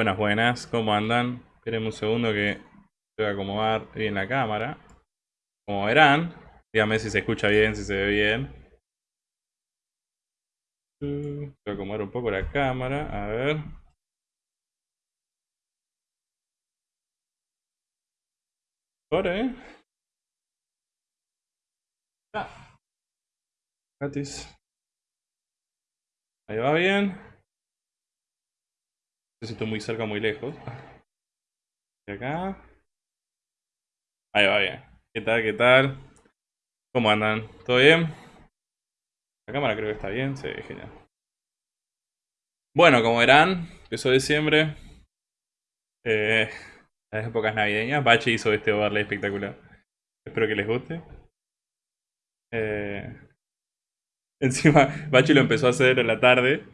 Buenas, buenas, ¿cómo andan? Esperen un segundo que voy a acomodar bien la cámara. Como verán, díganme si se escucha bien, si se ve bien. Voy a acomodar un poco la cámara, a ver. Ahora, ¿eh? Ah. Gratis. Ahí va bien. Sé muy cerca muy lejos. Y acá. Ahí va bien. ¿Qué tal? ¿Qué tal? ¿Cómo andan? ¿Todo bien? La cámara creo que está bien. Sí, genial. Bueno, como verán, empezó diciembre. Eh, las épocas navideñas. Bache hizo este overlay espectacular. Espero que les guste. Eh, encima, Bachi lo empezó a hacer en la tarde.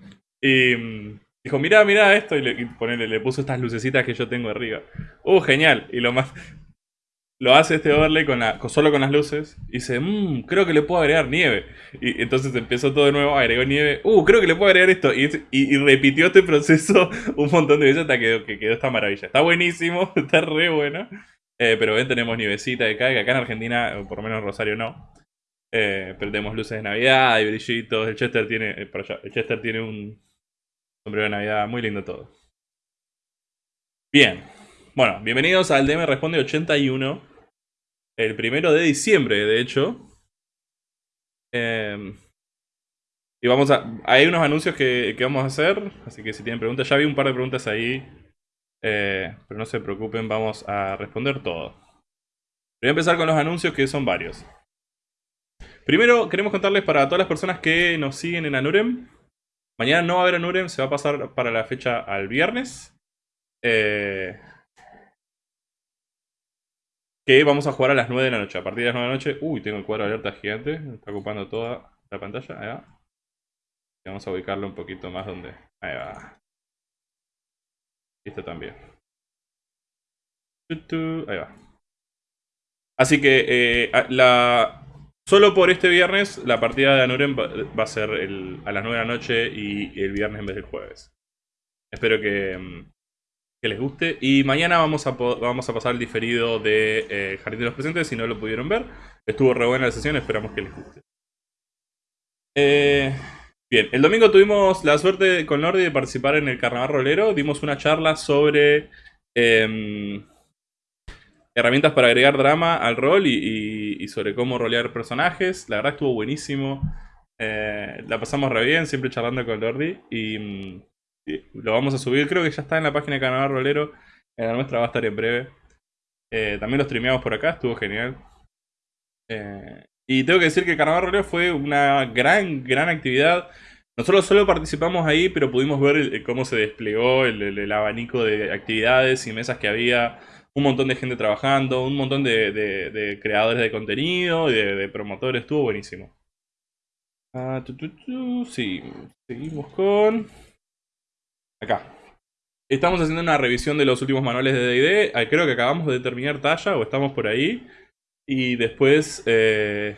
Y mm, dijo, mira, mira esto. Y le, le puso estas lucecitas que yo tengo arriba. Uh, genial. Y lo más... Lo hace este overlay con solo con las luces. Y dice, mmm, creo que le puedo agregar nieve. Y entonces empezó todo de nuevo, agregó nieve. Uh, creo que le puedo agregar esto. Y, repitió este proceso un montón de veces hasta que, que quedó esta maravilla. Está buenísimo, está re bueno. Eh, pero ven, tenemos nievecita de acá, que acá en Argentina, por lo menos en Rosario no. Eh, luces de Navidad y brillitos. El Chester tiene, eh, el Chester tiene un sombrero de Navidad muy lindo todo. Bien. Bueno, bienvenidos al DM Responde 81. El primero de diciembre, de hecho. Em, y vamos a... Hay unos anuncios que, vamos a hacer. Así que si tienen preguntas, ya vi un par de preguntas ahí. Eh, pero no se preocupen, vamos a responder todo. Voy a empezar con los anuncios que son varios. Primero, queremos contarles para todas las personas que nos siguen en Anurem. Mañana no va a haber Anurem, se va a pasar para la fecha al viernes. Eh, que vamos a jugar a las 9 de la noche. A partir de las 9 de la noche... Uy, tengo el cuadro de alerta gigante. está ocupando toda la pantalla. Ahí va. Vamos a ubicarlo un poquito más donde... Ahí va. Esto también. Ahí va. Así que eh, la, Solo por este viernes la partida de Anuren va, a ser a las 9 de la noche y el viernes en vez del jueves. Espero que, mm, les guste. Y mañana vamos a, vamos a pasar el diferido de eh, Jardín de los Presentes si no lo pudieron ver. Estuvo re buena la sesión, esperamos que les guste. Eh, bien, el domingo tuvimos la suerte con Nordi de participar en el Carnaval Rolero. Dimos una charla sobre... Em, herramientas para agregar drama al rol y, sobre cómo rolear personajes. La verdad estuvo buenísimo. Eh, la pasamos re bien, siempre charlando con Lordi. Y, lo vamos a subir, creo que ya está en la página de Carnaval Rolero. En la nuestra va a estar en breve. Eh, también lo streameamos por acá, estuvo genial. Eh, y tengo que decir que Carnaval Rolero fue una gran, gran actividad. Nosotros solo participamos ahí, pero pudimos ver cómo se desplegó el abanico de actividades y mesas que había un montón de gente trabajando, un montón de, creadores de contenido y de, promotores, estuvo buenísimo. Ah, sí, seguimos con... Acá. Estamos haciendo una revisión de los últimos manuales de D&D, ah, creo que acabamos de terminar talla o estamos por ahí. Y después... Eh,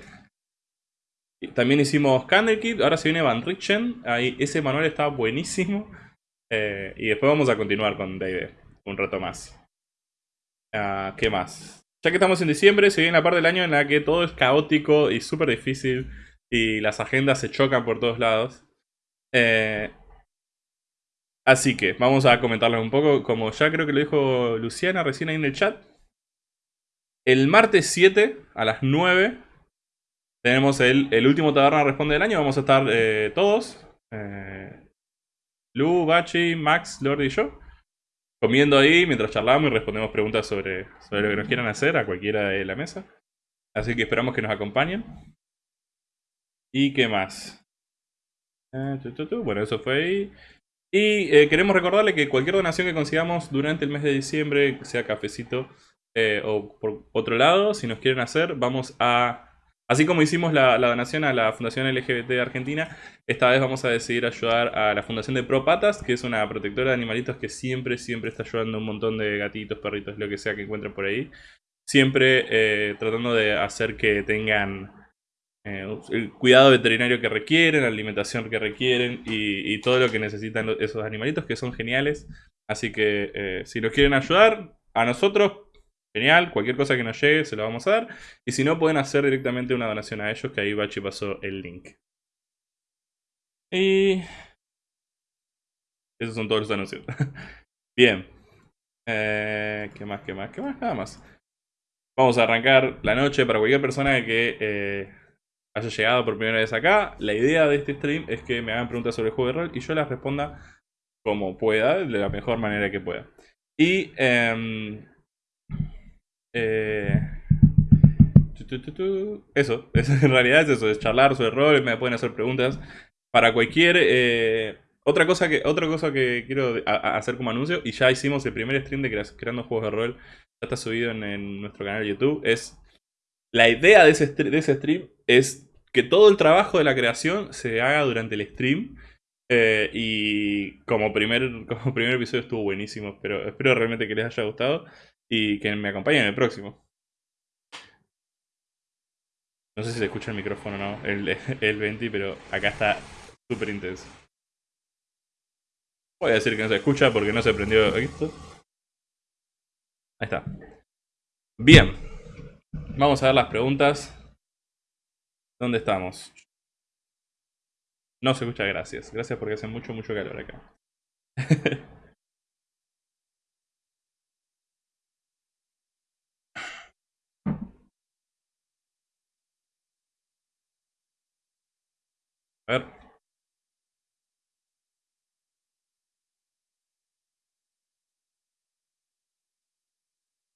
también hicimos Candlekeep, ahora se viene Van Richen, ahí, ese manual está buenísimo. Eh, y después vamos a continuar con D&D un rato más. Ah, ¿Qué más? Ya que estamos en diciembre, se viene la parte del año en la que todo es caótico y súper difícil y las agendas se chocan por todos lados. Eh, así que vamos a comentarles un poco, como ya creo que lo dijo Luciana recién ahí en el chat. El martes 7 a las 9 tenemos el, último Taberna Responde del año. Vamos a estar eh, todos. Eh, Lu, Bachi, Max, Lord y yo comiendo ahí mientras charlamos y respondemos preguntas sobre, sobre lo que nos quieran hacer a cualquiera de la mesa. Así que esperamos que nos acompañen. ¿Y qué más? Ah, bueno, eso fue ahí. Y eh, queremos recordarle que cualquier donación que consigamos durante el mes de diciembre, sea cafecito eh, o por otro lado, si nos quieren hacer, vamos a Así como hicimos la, donación a la Fundación LGBT de Argentina, esta vez vamos a decidir ayudar a la Fundación de Pro Patas, que es una protectora de animalitos que siempre, siempre está ayudando a un montón de gatitos, perritos, lo que sea que encuentren por ahí. Siempre eh, tratando de hacer que tengan eh, el cuidado veterinario que requieren, la alimentación que requieren y, todo lo que necesitan esos animalitos que son geniales. Así que eh, si nos quieren ayudar, a nosotros, genial. Cualquier cosa que nos llegue se lo vamos a dar. Y si no, pueden hacer directamente una donación a ellos, que ahí Bachi pasó el link. Y... Esos son todos los anuncios. Bien. Eh, ¿Qué más? ¿Qué más? ¿Qué más? Nada más. Vamos a arrancar la noche para cualquier persona que eh, haya llegado por primera vez acá. La idea de este stream es que me hagan preguntas sobre el juego de rol y yo las responda como pueda, de la mejor manera que pueda. Y... Em, eh, eso, en realidad es eso, es charlar sobre rol, me pueden hacer preguntas para cualquier... Eh, otra cosa que, otra cosa que quiero hacer como anuncio, y ya hicimos el primer stream de creando juegos de rol, ya está subido en, nuestro canal de YouTube, es... La idea de ese, de ese stream es que todo el trabajo de la creación se haga durante el stream eh, y como primer, como primer episodio estuvo buenísimo, pero espero realmente que les haya gustado y que me acompañen en el próximo. No sé si se escucha el micrófono o no, el, el 20, pero acá está súper intenso. Voy a decir que no se escucha porque no se prendió esto. Ahí está. Bien. Vamos a ver las preguntas. ¿Dónde estamos? No se escucha, gracias. Gracias porque hace mucho, mucho calor acá. A ver.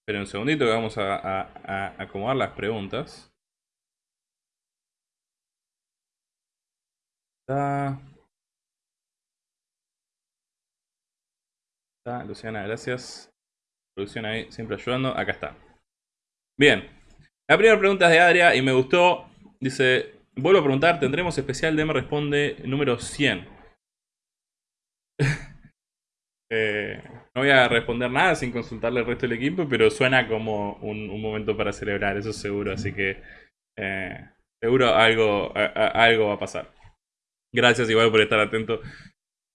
Esperen un segundito que vamos a, a acomodar las preguntas. Está. Está, Luciana, gracias. Producción ahí, siempre ayudando. Acá está. Bien. La primera pregunta es de Adria y me gustó. Dice, vuelvo a preguntar, ¿tendremos especial de me responde número 100? eh, no voy a responder nada sin consultarle al resto del equipo, pero suena como un, momento para celebrar, eso seguro. Así que eh, seguro algo, algo va a pasar. Gracias igual por estar atento.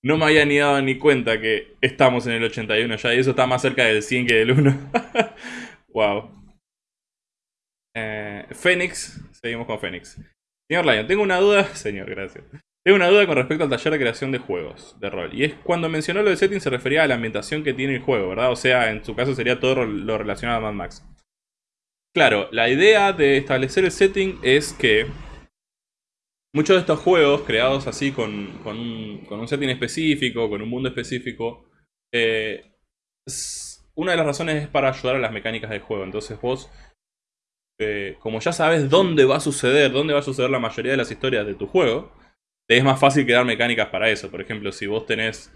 No me había ni dado ni cuenta que estamos en el 81 ya y eso está más cerca del 100 que del 1. wow. Eh, Fénix, seguimos con Fénix. Señor Lion, tengo una duda. Señor, gracias. Tengo una duda con respecto al taller de creación de juegos de rol. Y es cuando mencionó lo de setting se refería a la ambientación que tiene el juego, ¿verdad? O sea, en su caso sería todo lo relacionado a Mad Max. Claro, la idea de establecer el setting es que muchos de estos juegos creados así con, un, setting específico, con un mundo específico, eh, una de las razones es para ayudar a las mecánicas del juego. Entonces vos, eh, como ya sabes dónde va a suceder, dónde va a suceder la mayoría de las historias de tu juego, te es más fácil crear mecánicas para eso. Por ejemplo, si vos tenés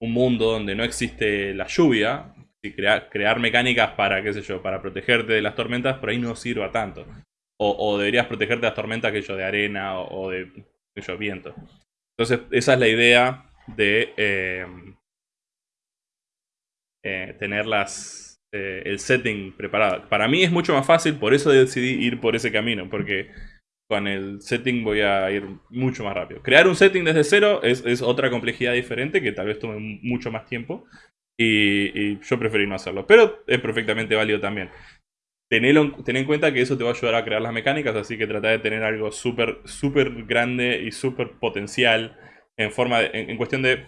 un mundo donde no existe la lluvia, y crear, mecánicas para, qué sé yo, para protegerte de las tormentas, por ahí no sirva tanto. O, deberías protegerte de las tormentas que yo de arena o, de que viento. Entonces, esa es la idea de eh, eh, tener eh, el setting preparado. Para mí es mucho más fácil, por eso decidí ir por ese camino, porque con el setting voy a ir mucho más rápido. Crear un setting desde cero es, otra complejidad diferente que tal vez tome mucho más tiempo. Y, yo preferí no hacerlo. Pero es perfectamente válido también. Ten, en cuenta que eso te va a ayudar a crear las mecánicas, así que trata de tener algo súper, súper grande y súper potencial en forma en, cuestión de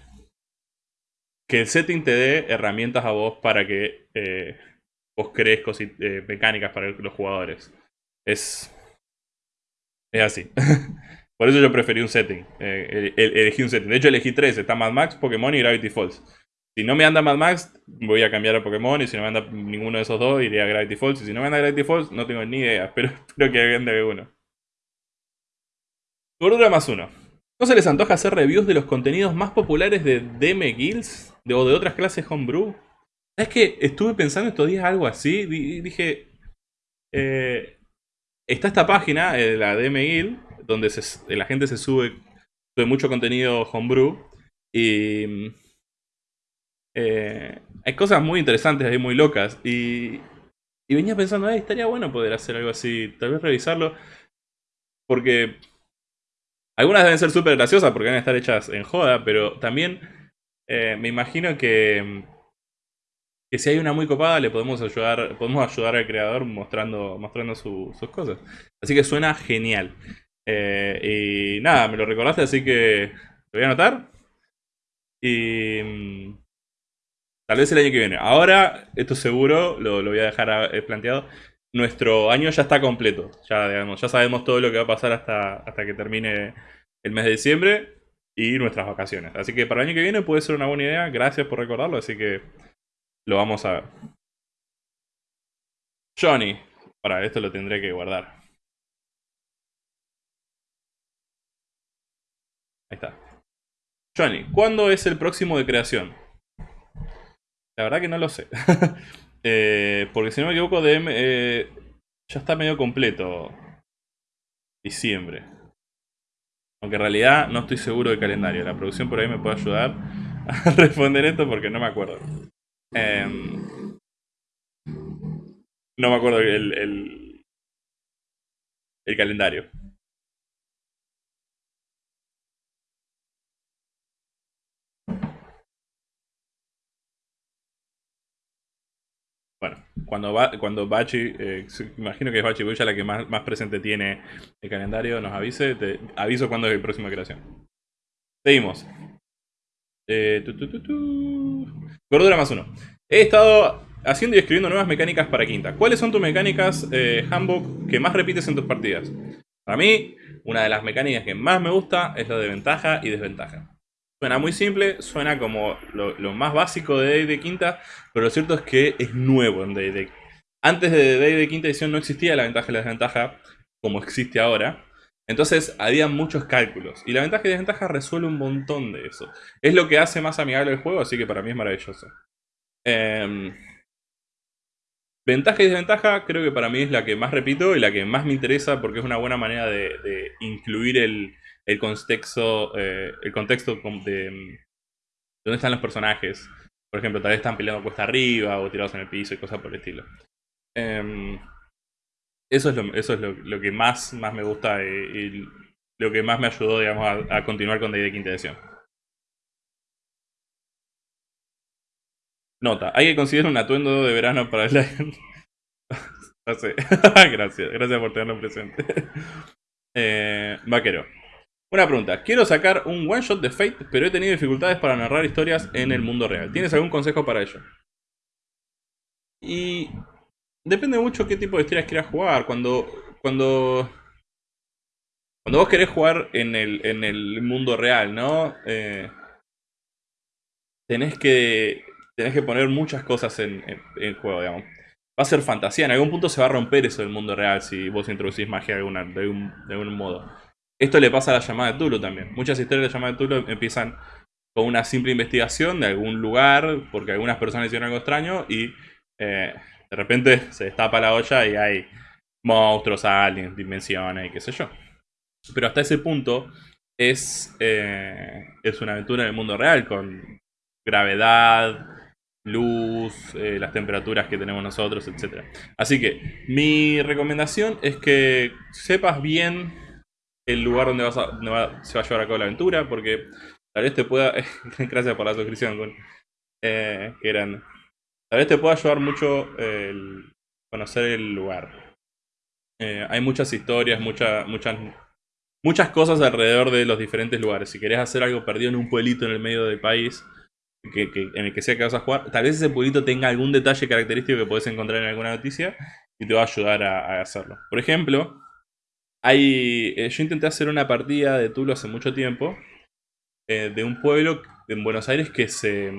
que el setting te dé herramientas a vos para que eh, vos crees eh, mecánicas para los jugadores. Es, es así. Por eso yo preferí un setting. Eh, elegí un setting. De hecho elegí tres. Está Mad Max, Pokémon y Gravity Falls. Si no me anda Mad Max, voy a cambiar a Pokémon. Y si no me anda ninguno de esos dos, iré a Gravity Falls. Y si no me anda Gravity Falls, no tengo ni idea. Pero espero que alguien de uno. Gordura más uno. ¿No se les antoja hacer reviews de los contenidos más populares de DM Guilds? O de otras clases homebrew? Es que estuve pensando estos días algo así. Dije. Eh, está esta página, eh, la DM Guild, donde la gente se sube, sube mucho contenido homebrew. Y eh, hay cosas muy interesantes ahí, muy locas. Y, y venía pensando, estaría bueno poder hacer algo así, tal vez revisarlo. Porque algunas deben ser súper graciosas porque van a estar hechas en joda, pero también eh, me imagino que, que si hay una muy copada le podemos ayudar, podemos ayudar al creador mostrando, mostrando sus cosas. Así que suena genial. Eh, y nada, me lo recordaste, así que lo voy a anotar. Y mm, tal vez el año que viene. Ahora, esto seguro, lo, voy a dejar eh, planteado. Nuestro año ya está completo. Ya, digamos, ya sabemos todo lo que va a pasar hasta, hasta que termine el mes de diciembre y nuestras vacaciones. Así que para el año que viene puede ser una buena idea. Gracias por recordarlo, así que lo vamos a ver. Johnny. Para esto lo tendré que guardar. Ahí está. Johnny, ¿cuándo es el próximo de creación? La verdad que no lo sé. Eh, porque si no me equivoco, DM, eh, ya está medio completo. Diciembre. Aunque en realidad no estoy seguro del calendario. La producción por ahí me puede ayudar a responder esto porque no me acuerdo. Em, no me acuerdo el, el, el calendario. Bueno, cuando, va, cuando Bachi, eh, imagino que es Bachi ya la que más, más, presente tiene el calendario, nos avise, te aviso cuándo es el próximo creación. Seguimos. Eh, Gordura más uno. He estado haciendo y escribiendo nuevas mecánicas para quinta. ¿Cuáles son tus mecánicas, eh, Handbook, que más repites en tus partidas? Para mí, una de las mecánicas que más me gusta es la de ventaja y desventaja. Suena muy simple, suena como lo, más básico de Day de quinta, pero lo cierto es que es nuevo en Day de... Antes de Day de quinta edición no existía la ventaja y la desventaja como existe ahora. Entonces había muchos cálculos. Y la ventaja y desventaja resuelve un montón de eso. Es lo que hace más amigable el juego, así que para mí es maravilloso. Em, ventaja y desventaja creo que para mí es la que más repito y la que más me interesa porque es una buena manera de, incluir el, contexto, eh, el contexto de, mm, dónde están los personajes. Por ejemplo, tal vez están peleando cuesta arriba o tirados en el piso y cosas por el estilo. Em, eso es lo, eso es lo, que más, más me gusta y, lo que más me ayudó digamos, a, continuar con D&D quinta edición. Nota, hay que considerar un atuendo de verano para el... no gracias por tenerlo presente. Eh, vaquero. Una pregunta, quiero sacar un one shot de Fate, pero he tenido dificultades para narrar historias en el mundo real. ¿Tienes algún consejo para ello? Y Depende mucho qué tipo de historias quieras jugar. Cuando. Cuando. Cuando vos querés jugar en el, en el mundo real, ¿no? Eh, tenés que. Tenés que poner muchas cosas en, juego, digamos. Va a ser fantasía. En algún punto se va a romper eso del mundo real si vos introducís magia de, alguna, de, algún modo. Esto le pasa a la llamada de Tulu también. Muchas historias de la llamada de Tulu empiezan con una simple investigación de algún lugar, porque algunas personas hicieron algo extraño y eh, de repente se destapa la olla y hay monstruos, aliens, dimensiones y qué sé yo. Pero hasta ese punto es, eh, es una aventura en el mundo real con gravedad, luz, eh, las temperaturas que tenemos nosotros, etc. Así que mi recomendación es que sepas bien el lugar donde, vas se va a llevar a cabo la aventura, porque tal vez te pueda... gracias por la suscripción, con, eh, que eran Tal vez te pueda ayudar mucho conocer el lugar. Eh, hay muchas historias, muchas, muchas cosas alrededor de los diferentes lugares. Si querés hacer algo perdido en un pueblito en el medio del país, que, en el que sea que vas a jugar, tal vez ese pueblito tenga algún detalle característico que podés encontrar en alguna noticia y te va a ayudar a, hacerlo. Por ejemplo, hay, eh, yo intenté hacer una partida de Tulo hace mucho tiempo eh, de un pueblo en Buenos Aires que se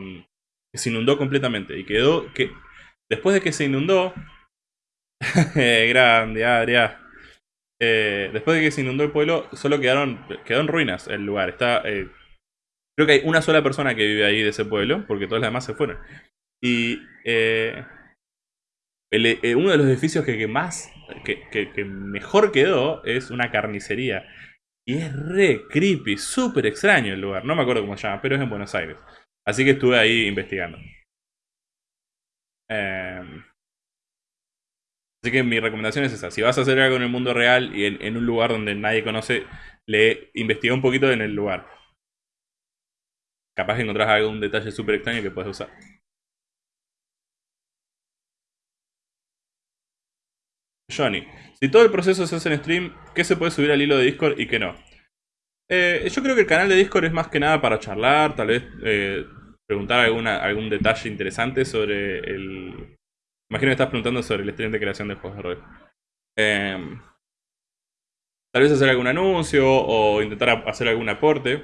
que se inundó completamente y quedó que después de que se inundó eh, grande eh, después de que se inundó el pueblo solo quedaron quedó en ruinas el lugar. Está creo que hay una sola persona que vive ahí de ese pueblo porque todos los demás se fueron. Y uno de los edificios que, más que, mejor quedó es una carnicería y es re creepy súper extraño el lugar no me acuerdo cómo se llama pero es en Buenos Aires Así que estuve ahí investigando. Em, así que mi recomendación es esa. Si vas a hacer algo en el mundo real y en, un lugar donde nadie conoce, le investiga un poquito en el lugar. Capaz que encontrás algún detalle súper extraño que puedes usar. Johnny, si todo el proceso se hace en stream, ¿qué se puede subir al hilo de Discord y qué no? Eh, yo creo que el canal de Discord es más que nada para charlar, tal vez eh, preguntar alguna, algún detalle interesante sobre el... Imagino que estás preguntando sobre el stream de creación de juegos de rol. Em, tal vez hacer algún anuncio o intentar hacer algún aporte.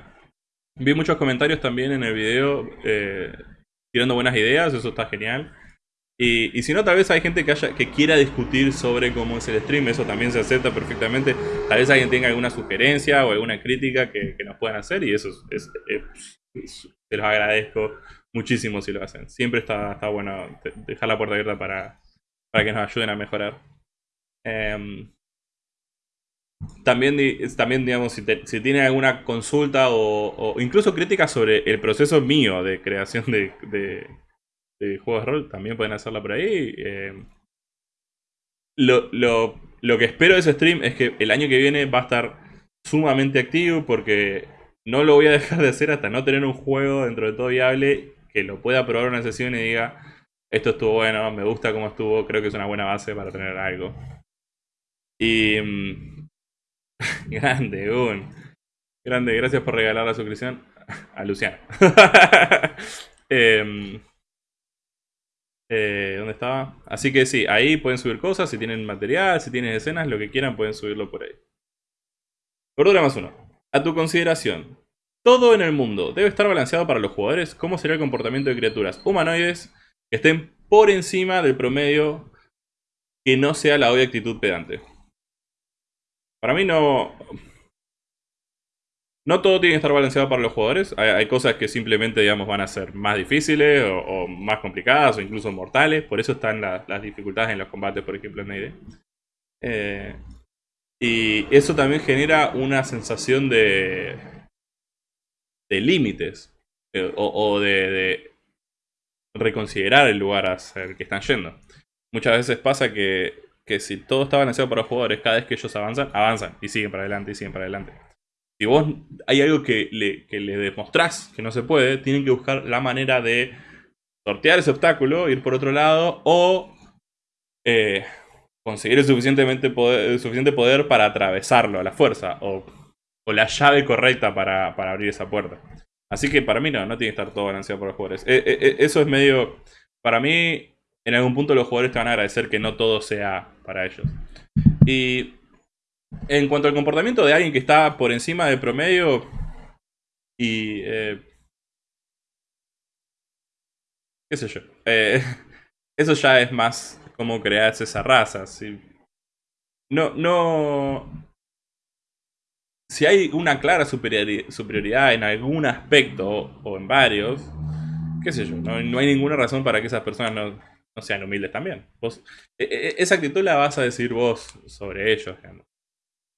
Vi muchos comentarios también en el video eh, tirando buenas ideas, eso está genial. Y, si no, tal vez hay gente que, haya, que quiera discutir sobre cómo es el stream, eso también se acepta perfectamente. Tal vez alguien tenga alguna sugerencia o alguna crítica que, nos puedan hacer y eso es, se los agradezco muchísimo si lo hacen. Siempre está, está bueno dejar la puerta abierta para, para que nos ayuden a mejorar. Em, también, también, digamos, si, si tienen alguna consulta o, incluso crítica sobre el proceso mío de creación de juegos de rol, también pueden hacerla por ahí. Eh, lo, lo, que espero de ese stream es que el año que viene va a estar sumamente activo porque no lo voy a dejar de hacer hasta no tener un juego dentro de todo viable que lo pueda probar una sesión y diga esto estuvo bueno, me gusta cómo estuvo, creo que es una buena base para tener algo. Y... Mm, grande, un. Grande, gracias por regalar la suscripción a Luciano. eh, eh, ¿Dónde estaba? Así que sí, ahí pueden subir cosas, si tienen material, si tienen escenas, lo que quieran pueden subirlo por ahí. Cordura más uno. A tu consideración, todo en el mundo debe estar balanceado para los jugadores. ¿Cómo será el comportamiento de criaturas humanoides que estén por encima del promedio que no sea la obvia actitud pedante? Para mí no... No todo tiene que estar balanceado para los jugadores. Hay, cosas que simplemente, digamos, van a ser más difíciles o, más complicadas o incluso mortales. Por eso están las dificultades en los combates, por ejemplo, en Naide. Eh, y eso también genera una sensación de, de límites eh, o, de, reconsiderar el lugar al que están yendo. Muchas veces pasa que, que si todo está balanceado para los jugadores, cada vez que ellos avanzan, avanzan y siguen para adelante y siguen para adelante si vos hay algo que le, que le demostrás que no se puede, tienen que buscar la manera de sortear ese obstáculo, ir por otro lado o eh, conseguir el suficientemente poder, suficiente poder para atravesarlo a la fuerza o, la llave correcta para, abrir esa puerta. Así que para mí no, no tiene que estar todo balanceado por los jugadores. Eh, eh, eso es medio... Para mí, en algún punto los jugadores te van a agradecer que no todo sea para ellos. Y en cuanto al comportamiento de alguien que está por encima del promedio y... Eh, ¿Qué sé yo? Eh, eso ya es más como crearse esa raza. No, no... Si hay una clara superioridad en algún aspecto o en varios, qué sé yo, no, hay ninguna razón para que esas personas no, sean humildes también. E, e, esa actitud la vas a decir vos sobre ellos.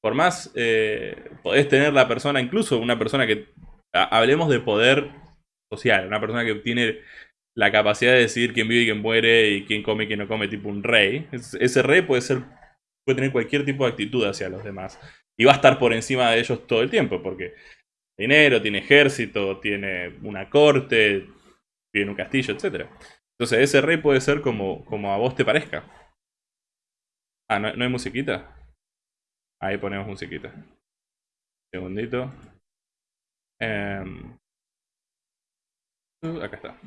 Por más eh, podés tener la persona, incluso una persona que... Hablemos de poder social, una persona que tiene la capacidad de decidir quién vive y quién muere y quién come y quién no come, tipo un rey. Ese rey puede ser puede tener cualquier tipo de actitud hacia los demás. Y va a estar por encima de ellos todo el tiempo, porque dinero, tiene ejército, tiene una corte, en un castillo, etc. Entonces ese rey puede ser como, como a vos te parezca. Ah, ¿no, ¿no hay musiquita? Ahí ponemos musiquita. Segundito. Em, acá está.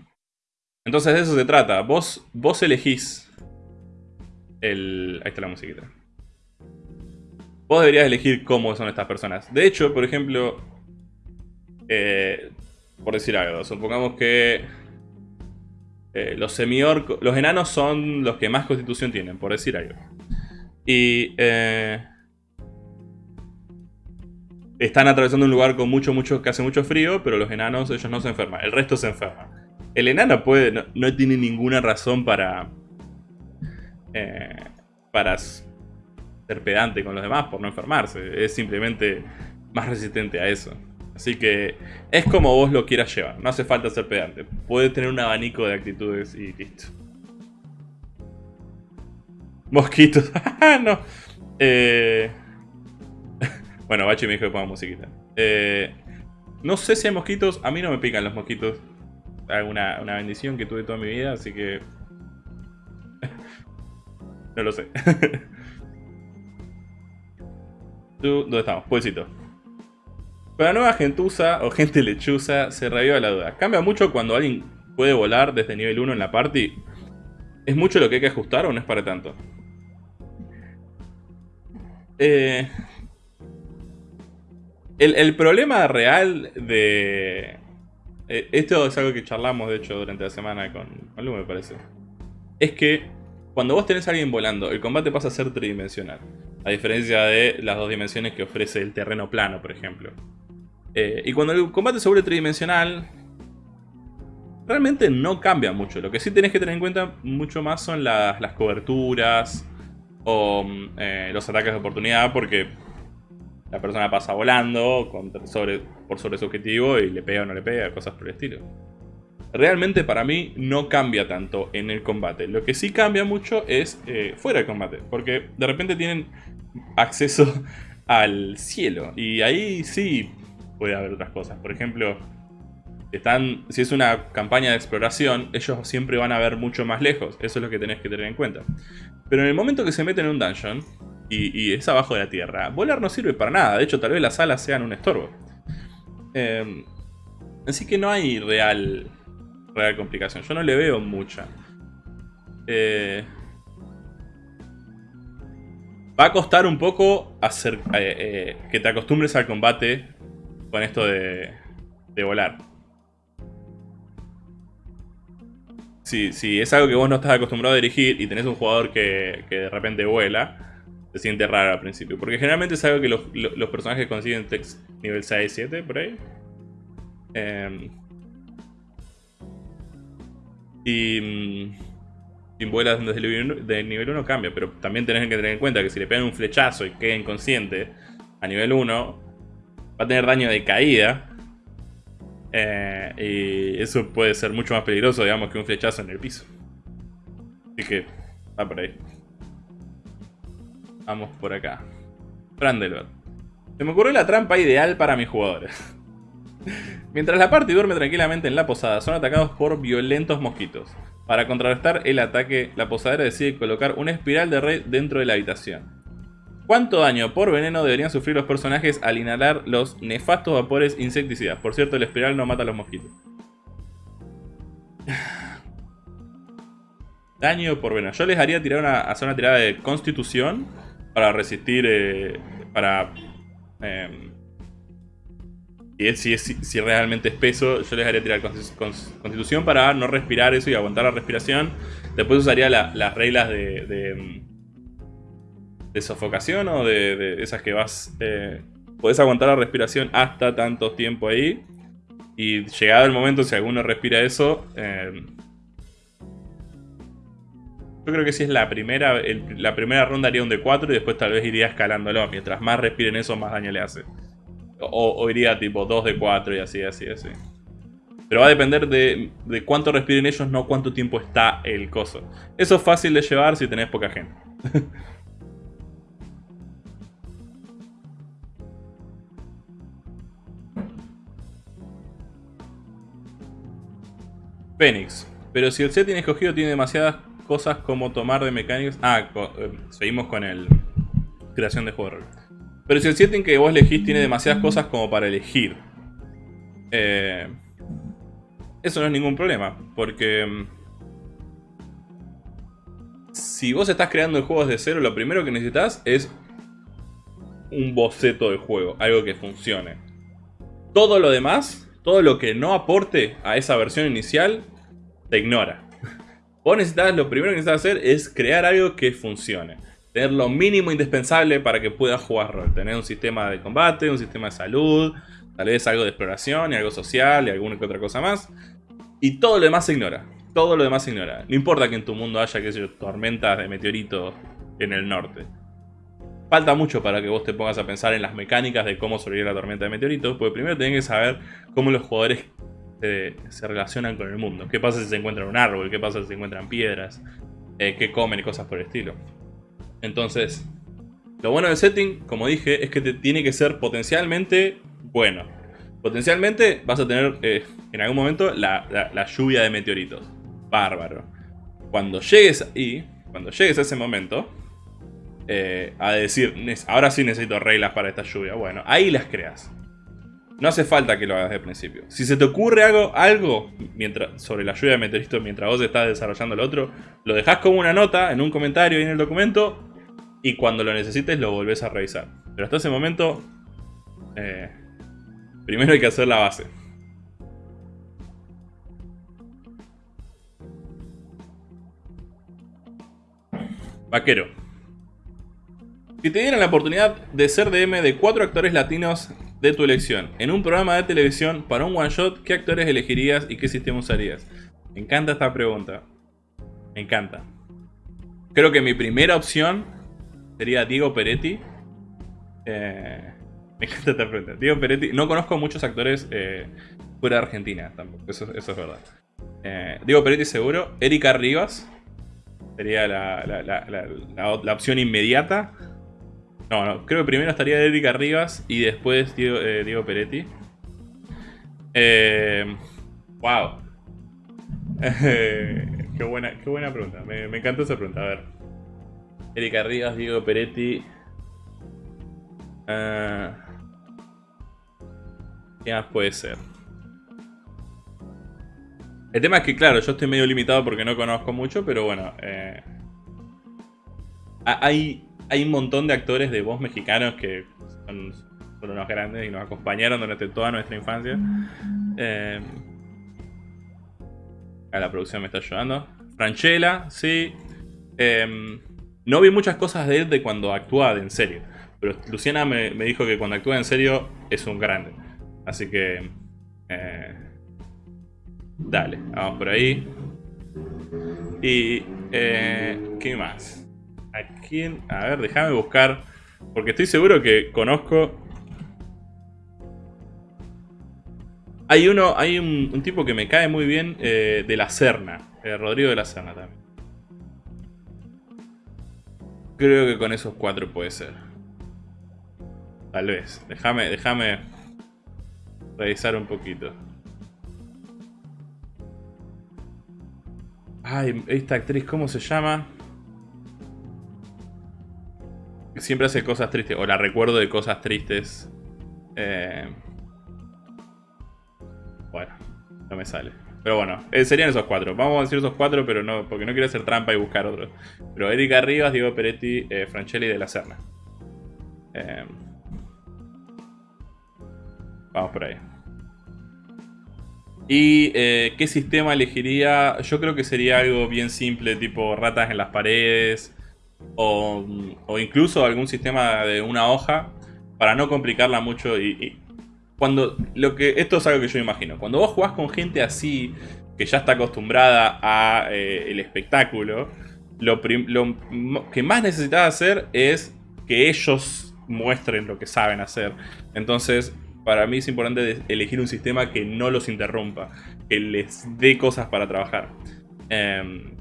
Entonces de eso se trata. Vos, vos elegís el... Ahí está la musiquita. Vos deberías elegir cómo son estas personas. De hecho, por ejemplo... Eh, por decir algo, supongamos que... Eh, los semiorcos... Los enanos son los que más constitución tienen, por decir algo. Y... Eh, están atravesando un lugar con mucho, mucho, que hace mucho frío, pero los enanos, ellos no se enferman. El resto se enferma. El enano puede, no, tiene ninguna razón para, eh, para ser pedante con los demás por no enfermarse. Es simplemente más resistente a eso. Así que es como vos lo quieras llevar. No hace falta ser pedante. Puede tener un abanico de actitudes y listo. Mosquitos. no. Eh... Bueno, Bachi me dijo que ponga musiquita. Eh, no sé si hay mosquitos. A mí no me pican los mosquitos. Una, una bendición que tuve toda mi vida, así que... no lo sé. ¿Dónde estamos? Puesito. Con la nueva gentuza o gente lechuza se reviva la duda. ¿Cambia mucho cuando alguien puede volar desde nivel 1 en la party? ¿Es mucho lo que hay que ajustar o no es para tanto? Eh, el, problema real de... Eh, esto es algo que charlamos, de hecho, durante la semana con, con Lu, me parece. Es que cuando vos tenés a alguien volando, el combate pasa a ser tridimensional. A diferencia de las dos dimensiones que ofrece el terreno plano, por ejemplo. Eh, y cuando el combate se vuelve tridimensional, realmente no cambia mucho. Lo que sí tenés que tener en cuenta mucho más son las, coberturas o eh, los ataques de oportunidad, porque la persona pasa volando sobre, por sobre su objetivo y le pega o no le pega, cosas por el estilo. Realmente para mí no cambia tanto en el combate. Lo que sí cambia mucho es eh, fuera del combate, porque de repente tienen acceso al cielo. Y ahí sí puede haber otras cosas. Por ejemplo, están, si es una campaña de exploración, ellos siempre van a ver mucho más lejos. Eso es lo que tenés que tener en cuenta. Pero en el momento que se meten en un dungeon, y, es abajo de la tierra, volar no sirve para nada. De hecho, tal vez las alas sean un estorbo. Em, así que no hay real, real complicación. Yo no le veo mucha. Eh, Va a costar un poco hacer eh, eh, que te acostumbres al combate con esto de, de volar. Si, si, es algo que vos no estás acostumbrado a dirigir y tenés un jugador que, que de repente vuela, se siente raro al principio. Porque generalmente es algo que los, los personajes consiguen nivel 6, 7, por ahí. Eh, y... Mm, si vuelas desde el nivel 1 cambia, pero también tenés que tener en cuenta que si le pegan un flechazo y queda inconsciente a nivel 1, va a tener daño de caída. Eh, y eso puede ser mucho más peligroso, digamos, que un flechazo en el piso. Así que, va por ahí. Vamos por acá. Brandelot. Se me ocurrió la trampa ideal para mis jugadores. Mientras la party duerme tranquilamente en la posada, son atacados por violentos mosquitos. Para contrarrestar el ataque, la posadera decide colocar una espiral de red dentro de la habitación. ¿Cuánto daño por veneno deberían sufrir los personajes al inhalar los nefastos vapores insecticidas? Por cierto, la espiral no mata a los mosquitos. Daño por veneno. Yo les haría tirar una, hacer una tirada de constitución para resistir, eh, para... Eh, si es, si, realmente es peso, yo les haría tirar constitución para no respirar eso y aguantar la respiración. Después usaría las reglas de, de, sofocación o de, esas que vas... Eh, podés aguantar la respiración hasta tanto tiempo ahí. Y llegado el momento, si alguno respira eso... Eh, yo creo que si es la primera, la primera ronda haría un de 4 y después tal vez iría escalándolo. Mientras más respiren eso, más daño le hace. O, iría tipo 2 de 4 y así, así, así. Pero va a depender de, de, cuánto respiren ellos, no cuánto tiempo está el coso. Eso es fácil de llevar si tenés poca gente. Fénix. Pero si el setting escogido tiene demasiadas cosas como tomar de mecánicas... Ah, eh, seguimos con el... Creación de juego pero si el setting que vos elegís tiene demasiadas cosas como para elegir. Eh, eso no es ningún problema. Porque... Mm, si vos estás creando el juego desde cero, lo primero que necesitas es un boceto de juego. Algo que funcione. Todo lo demás, todo lo que no aporte a esa versión inicial, te ignora. Vos necesitas, lo primero que necesitas hacer es crear algo que funcione tener lo mínimo indispensable para que puedas jugar rol. Tener un sistema de combate, un sistema de salud, tal vez algo de exploración y algo social y alguna que otra cosa más. Y todo lo demás se ignora. Todo lo demás se ignora. No importa que en tu mundo haya, qué sé tormentas de meteoritos en el norte. Falta mucho para que vos te pongas a pensar en las mecánicas de cómo sobrevivir la tormenta de meteoritos, porque primero tenés que saber cómo los jugadores se, relacionan con el mundo. ¿Qué pasa si se encuentran un árbol? ¿Qué pasa si se encuentran piedras? Eh, ¿Qué comen cosas por el estilo? Entonces, lo bueno del setting, como dije, es que te tiene que ser potencialmente bueno. Potencialmente vas a tener eh, en algún momento la, lluvia de meteoritos. Bárbaro. Cuando llegues ahí, cuando llegues a ese momento, eh, a decir, ahora sí necesito reglas para esta lluvia. Bueno, ahí las creas. No hace falta que lo hagas de principio. Si se te ocurre algo, algo mientras, sobre la lluvia de meteoritos mientras vos estás desarrollando el otro, lo dejas como una nota en un comentario en el documento y cuando lo necesites lo volvés a revisar. Pero hasta ese momento, eh, primero hay que hacer la base. Vaquero. Si te dieran la oportunidad de ser DM de cuatro actores latinos de tu elección en un programa de televisión para un one shot, ¿qué actores elegirías y qué sistema usarías? Me encanta esta pregunta. Me encanta. Creo que mi primera opción sería Diego Peretti. Eh, me encanta esta pregunta. Diego Peretti. No conozco muchos actores eh, fuera de Argentina tampoco. Eso, es verdad. Eh, Diego Peretti seguro. Erika Rivas. Sería la, opción inmediata. No, no, creo que primero estaría Erika Rivas y después Diego, eh, Peretti. Eh, wow. qué, buena, qué buena pregunta. Me, me encantó esa pregunta. A ver. Erika Rivas, Diego Peretti. Uh, ¿Qué más puede ser? El tema es que, claro, yo estoy medio limitado porque no conozco mucho, pero bueno. Eh, hay, hay un montón de actores de voz mexicanos que son, unos grandes y nos acompañaron durante toda nuestra infancia. Eh, la producción me está ayudando. Franchella, sí. Eh, no vi muchas cosas de él de cuando actúa en serio. Pero Luciana me, me, dijo que cuando actúa en serio es un grande. Así que... Eh, Dale, vamos por ahí. Y... Eh, ¿Qué más? ¿A quién? A ver, déjame buscar. Porque estoy seguro que conozco... Hay uno, hay un, tipo que me cae muy bien eh, de la Serna. Eh, Rodrigo de la Serna también. Creo que con esos cuatro puede ser. Tal vez. Déjame, déjame revisar un poquito. Ay, esta actriz, ¿cómo se llama? Siempre hace cosas tristes, o la recuerdo de cosas tristes. Eh, bueno, no me sale. Pero bueno, eh, serían esos cuatro. Vamos a decir esos cuatro, pero no, porque no quiero hacer trampa y buscar otros. Pero Erika Rivas, Diego Peretti, eh, Franchelli de la Serna. vamos por ahí. ¿Y qué sistema elegiría? Yo creo que sería algo bien simple, tipo ratas en las paredes. O, incluso algún sistema de una hoja. Para no complicarla mucho y, cuando lo que esto es algo que yo imagino cuando vos jugás con gente así que ya está acostumbrada a eh, el espectáculo lo, que más necesitas hacer es que ellos muestren lo que saben hacer entonces para mí es importante elegir un sistema que no los interrumpa, que les dé cosas para trabajar. Em,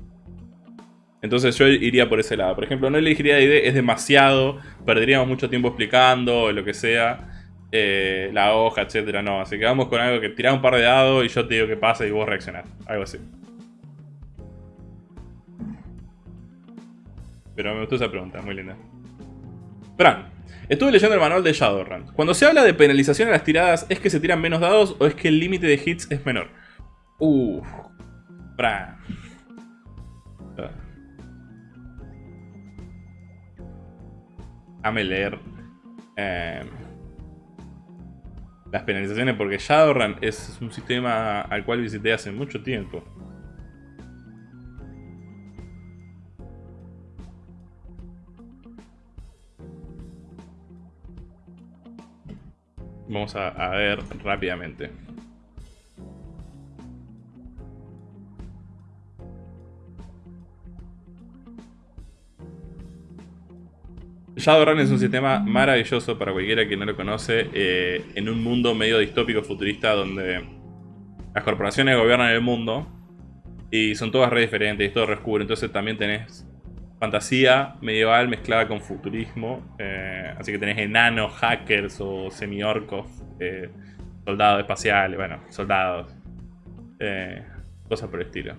entonces yo iría por ese lado. Por ejemplo, no elegiría ID, es demasiado, perderíamos mucho tiempo explicando, lo que sea, eh, la hoja, etcétera. No, así que vamos con algo que tirá un par de dados y yo te digo qué pasa y vos reaccionás. Algo así. Pero me gustó esa pregunta, muy linda. Fran, Estuve leyendo el manual de Shadowrun. Cuando se habla de penalización en las tiradas, ¿es que se tiran menos dados o es que el límite de hits es menor? Uff. Bra. Dame leer em, las penalizaciones porque Shadowrun es un sistema al cual visité hace mucho tiempo. Vamos a, ver rápidamente. Shadowrun es un sistema maravilloso para cualquiera que no lo conoce eh, en un mundo medio distópico futurista donde las corporaciones gobiernan el mundo y son todas re diferentes y todo re oscuro. Entonces también tenés fantasía medieval mezclada con futurismo. Eh, así que tenés enanos, hackers o semi-orcos, eh, soldados espaciales, bueno, soldados. Cosas por el estilo.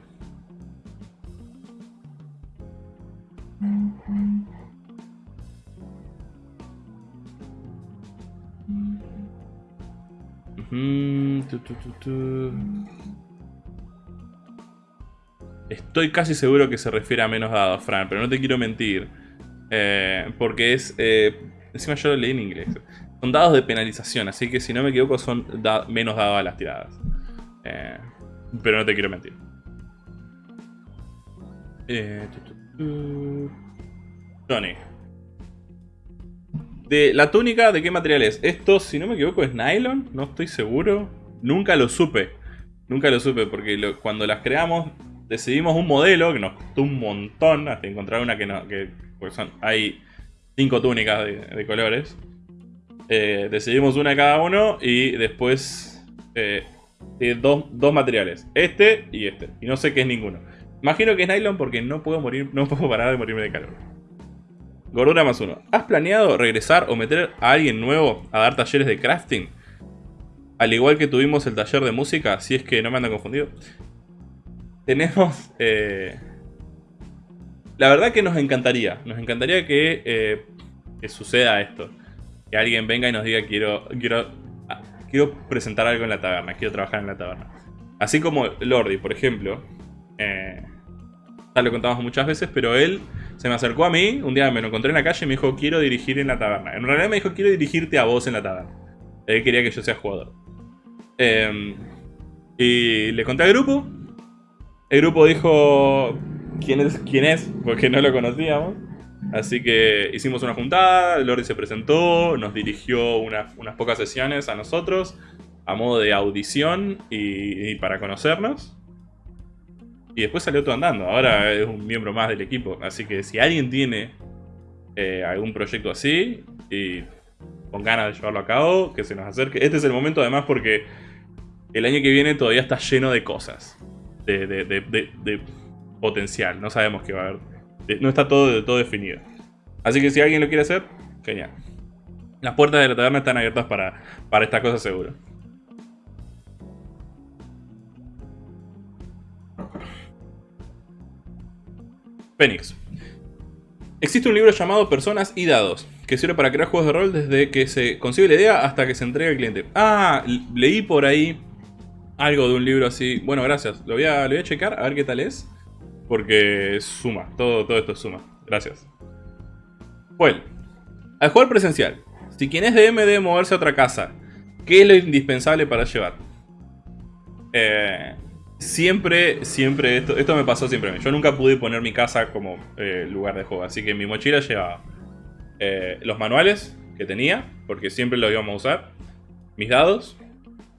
Mm, Estoy casi seguro que se refiere a menos dados, Fran, pero no te quiero mentir. Eh, porque es... Eh, encima yo lo leí en inglés. Son dados de penalización, así que si no me equivoco son menos dados a las tiradas. Eh, pero no te quiero mentir. Johnny. De la túnica, ¿de qué material es? Esto, si no me equivoco, es nylon. No estoy seguro. Nunca lo supe. Nunca lo supe porque cuando las creamos decidimos un modelo que nos costó un montón hasta encontrar una que no... Que, pues son, hay cinco túnicas de, colores. Eh, decidimos una cada uno y después eh, dos, dos, materiales. Este y este. Y no sé qué es ninguno. Imagino que es nylon porque no puedo morir, no puedo parar de morirme de calor. Gordura más uno. ¿Has planeado regresar o meter a alguien nuevo a dar talleres de crafting? Al igual que tuvimos el taller de música, si es que no me andan confundido. Tenemos... Eh, la verdad que nos encantaría. Nos encantaría que, eh, que suceda esto. Que alguien venga y nos diga quiero, quiero, ah, quiero presentar algo en la taberna. Quiero trabajar en la taberna. Así como Lordi, por ejemplo. Eh, ya lo contamos muchas veces, pero él se me acercó a mí, un día me lo encontré en la calle y me dijo, quiero dirigir en la taberna. En realidad me dijo, quiero dirigirte a vos en la taberna. Él quería que yo sea jugador. Em, y le conté al grupo. El grupo dijo, ¿quién es? ¿Quién es? Porque no lo conocíamos. Así que hicimos una juntada, Lordi se presentó, nos dirigió unas, pocas sesiones a nosotros, a modo de audición y para conocernos. Y después salió todo andando. Ahora es un miembro más del equipo. Así que si alguien tiene eh, algún proyecto así y con ganas de llevarlo a cabo, que se nos acerque. Este es el momento además porque el año que viene todavía está lleno de cosas. De, potencial. No sabemos qué va a haber. No está todo, todo definido. Así que si alguien lo quiere hacer, genial. Las puertas de la taberna están abiertas para, para esta cosa seguro. Phoenix. Existe un libro llamado Personas y Dados, que sirve para crear juegos de rol desde que se concibe la idea hasta que se entrega al cliente. Ah, leí por ahí algo de un libro así. Bueno, gracias. Lo voy a, voy a checar a ver qué tal es. Porque suma, todo, todo esto suma. Gracias. Bueno, al jugar presencial, si quien es DM debe moverse a otra casa, ¿qué es lo indispensable para llevar? Eh, Siempre, siempre, esto, esto me pasó siempre. Yo nunca pude poner mi casa como eh, lugar de juego. Así que mi mochila llevaba eh, los manuales que tenía, porque siempre lo íbamos a usar. Mis dados.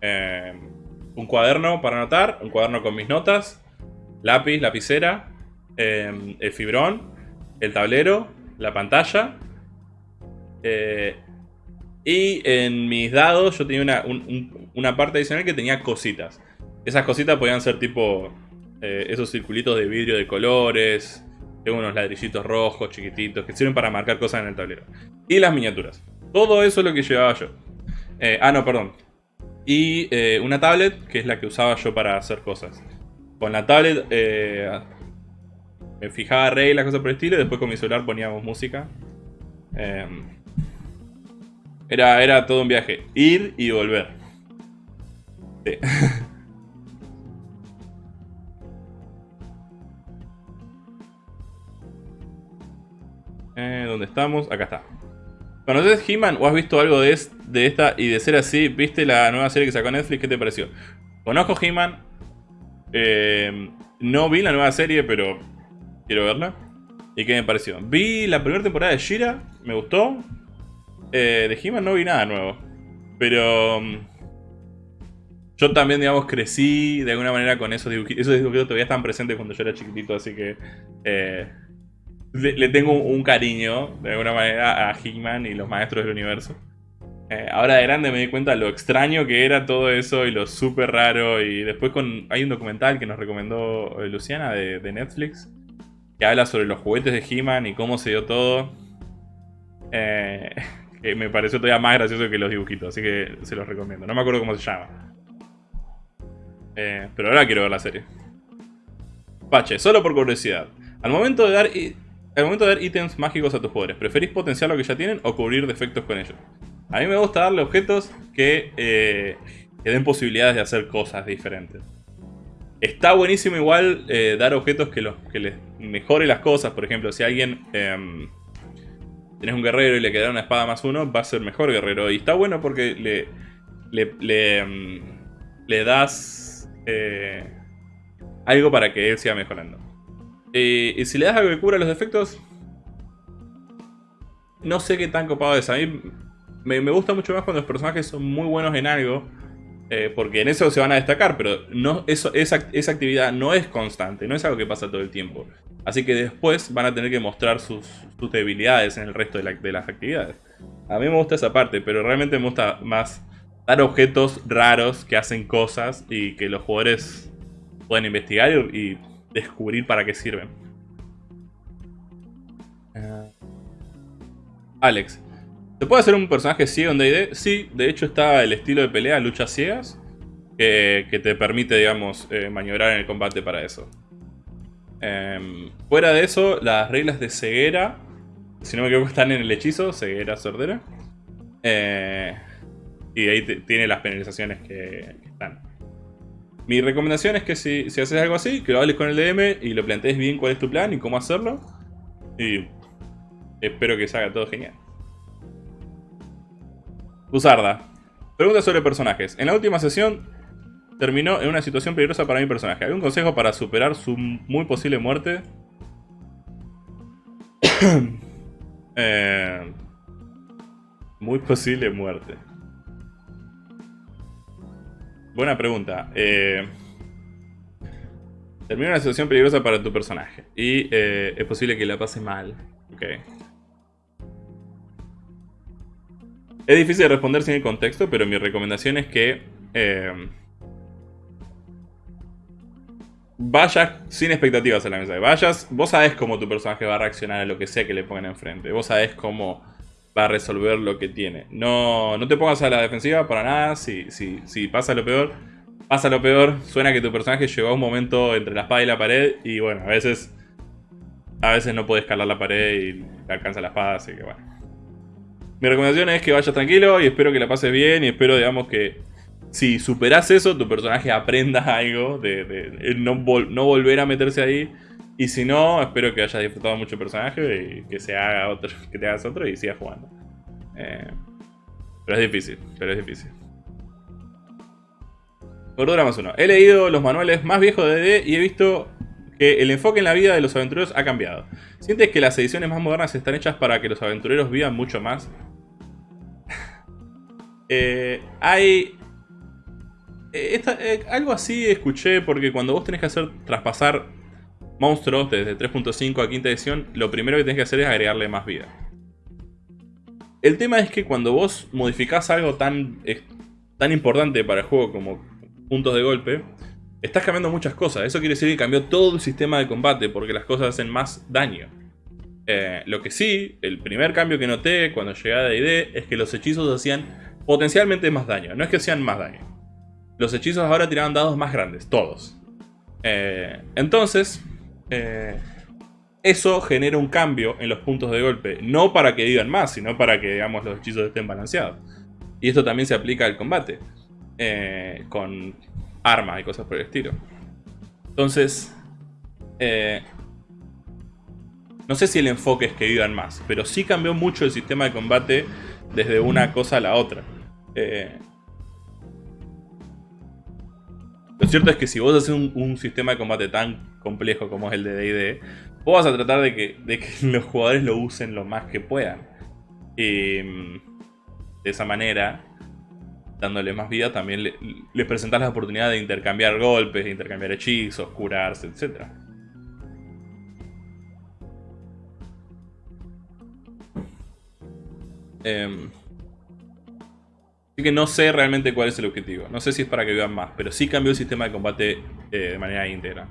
Eh, un cuaderno para anotar. Un cuaderno con mis notas. Lápiz, lapicera. el fibrón. El tablero. La pantalla. y en mis dados yo tenía una, una parte adicional que tenía cositas. Esas cositas podían ser tipo eh, esos circulitos de vidrio de colores. Tengo unos ladrillitos rojos, chiquititos, que sirven para marcar cosas en el tablero. Y las miniaturas. Todo eso es lo que llevaba yo. Eh, ah, no, perdón. Y eh, una tablet, que es la que usaba yo para hacer cosas. Con la tablet me fijaba reglas, cosas por el estilo, y después con mi celular poníamos música. Em, era, era todo un viaje. Ir y volver. Sí. Eh, ¿Dónde estamos? Acá está. ¿Conoces He-Man o has visto algo de, esta? Y de ser así, ¿viste la nueva serie que sacó Netflix? ¿Qué te pareció? Conozco He-Man. Eh, no vi la nueva serie, pero quiero verla. ¿Y qué me pareció? Vi la primera temporada de Shira, me gustó. Eh, de He-Man no vi nada nuevo. Pero... Mm, yo también, digamos, crecí de alguna manera con esos dibujitos. Esos dibujitos todavía están presentes cuando yo era chiquitito, así que... Eh, le, tengo un, cariño, de alguna manera, a Hickman y los maestros del universo. Eh, ahora de grande me di cuenta lo extraño que era todo eso y lo súper raro. Y después con, hay un documental que nos recomendó eh, Luciana de, Netflix que habla sobre los juguetes de He-Man y cómo se dio todo. Eh, que me pareció todavía más gracioso que los dibujitos, así que se los recomiendo. No me acuerdo cómo se llama. pero ahora quiero ver la serie. Pache, solo por curiosidad. Al momento de dar al momento de dar ítems mágicos a tus jugadores, ¿preferís potenciar lo que ya tienen o cubrir defectos con ellos? A mí me gusta darle objetos que, eh, den posibilidades de hacer cosas diferentes. Está buenísimo igual eh, dar objetos que, los, que les mejore las cosas. Por ejemplo, si alguien... Eh, tenés un guerrero y le queda una espada más uno, va a ser mejor guerrero. Y está bueno porque le, le, em, das eh, algo para que él siga mejorando. Y si le das algo que cura los defectos, no sé qué tan copado es. A mí me, gusta mucho más cuando los personajes son muy buenos en algo. Eh, porque en eso se van a destacar, pero no, eso, esa, esa, actividad no es constante, no es algo que pasa todo el tiempo. Así que después van a tener que mostrar sus, debilidades en el resto de, de, las actividades. A mí me gusta esa parte, pero realmente me gusta más dar objetos raros que hacen cosas y que los jugadores pueden investigar y, descubrir para qué sirven. Ah. Alex, ¿Se puede hacer un personaje ciego en D&D? Sí, de hecho está el estilo de pelea, luchas ciegas, que, te permite, digamos, eh, maniobrar en el combate para eso. Em, fuera de eso, las reglas de ceguera, si no me equivoco, están en el hechizo, ceguera, sordera. Eh, y ahí tiene las penalizaciones que, están. Mi recomendación es que si, si, haces algo así, que lo hables con el DM y lo plantees bien cuál es tu plan y cómo hacerlo. Y espero que salga todo genial. Usarda. Pregunta sobre personajes. En la última sesión terminó en una situación peligrosa para mi personaje. ¿Algún consejo para superar su muy posible muerte? Eh, muy posible muerte. Buena pregunta. Eh, terminó una situación peligrosa para tu personaje. Y eh, es posible que la pase mal. Ok. Es difícil de responder sin el contexto, pero mi recomendación es que eh, vayas sin expectativas a la mesa. Vayas, vos sabés cómo tu personaje va a reaccionar a lo que sea que le pongan enfrente. Vos sabés cómo va a resolver lo que tiene. No, no te pongas a la defensiva para nada. Si, si, si pasa lo peor, pasa lo peor. Suena que tu personaje llegó a un momento entre la espada y la pared. Y bueno, a veces, a veces no puede escalar la pared y alcanza la espada, así que bueno. Mi recomendación es que vayas tranquilo y espero que la pases bien y espero, digamos, que si superas eso, tu personaje aprenda algo de, no, volver a meterse ahí. Y si no, espero que hayas disfrutado mucho el personaje y que, se haga otro, que te hagas otro y sigas jugando. Eh, pero es difícil, pero es difícil. Cordura más uno. He leído los manuales más viejos de D&D y he visto que el enfoque en la vida de los aventureros ha cambiado. ¿Sientes que las ediciones más modernas están hechas para que los aventureros vivan mucho más? Eh, hay... Eh, eh, algo así escuché porque cuando vos tenés que hacer traspasar monstruos desde 3.5 a quinta edición, lo primero que tenés que hacer es agregarle más vida. El tema es que cuando vos modificás algo tan, tan importante para el juego como puntos de golpe, estás cambiando muchas cosas. Eso quiere decir que cambió todo el sistema de combate porque las cosas hacen más daño. lo que sí, el primer cambio que noté cuando llegué a D&D es que los hechizos hacían potencialmente más daño. No es que sean más daño. Los hechizos ahora tiraban dados más grandes, todos. Eh, entonces, eh, eso genera un cambio en los puntos de golpe. No para que digan más, sino para que digamos, los hechizos estén balanceados. Y esto también se aplica al combate. Eh, con armas y cosas por el estilo. Entonces, no sé si el enfoque es que vivan más, pero sí cambió mucho el sistema de combate desde una cosa a la otra. Eh, lo cierto es que si vos haces un, sistema de combate tan complejo como es el de D&D, vos vas a tratar de que, los jugadores lo usen lo más que puedan. Y de esa manera, dándole más vida, también les presentás la oportunidad de intercambiar golpes, de intercambiar hechizos, curarse, etc. Así que no sé realmente cuál es el objetivo. No sé si es para que vivan más, pero sí cambió el sistema de combate eh, de manera íntegra.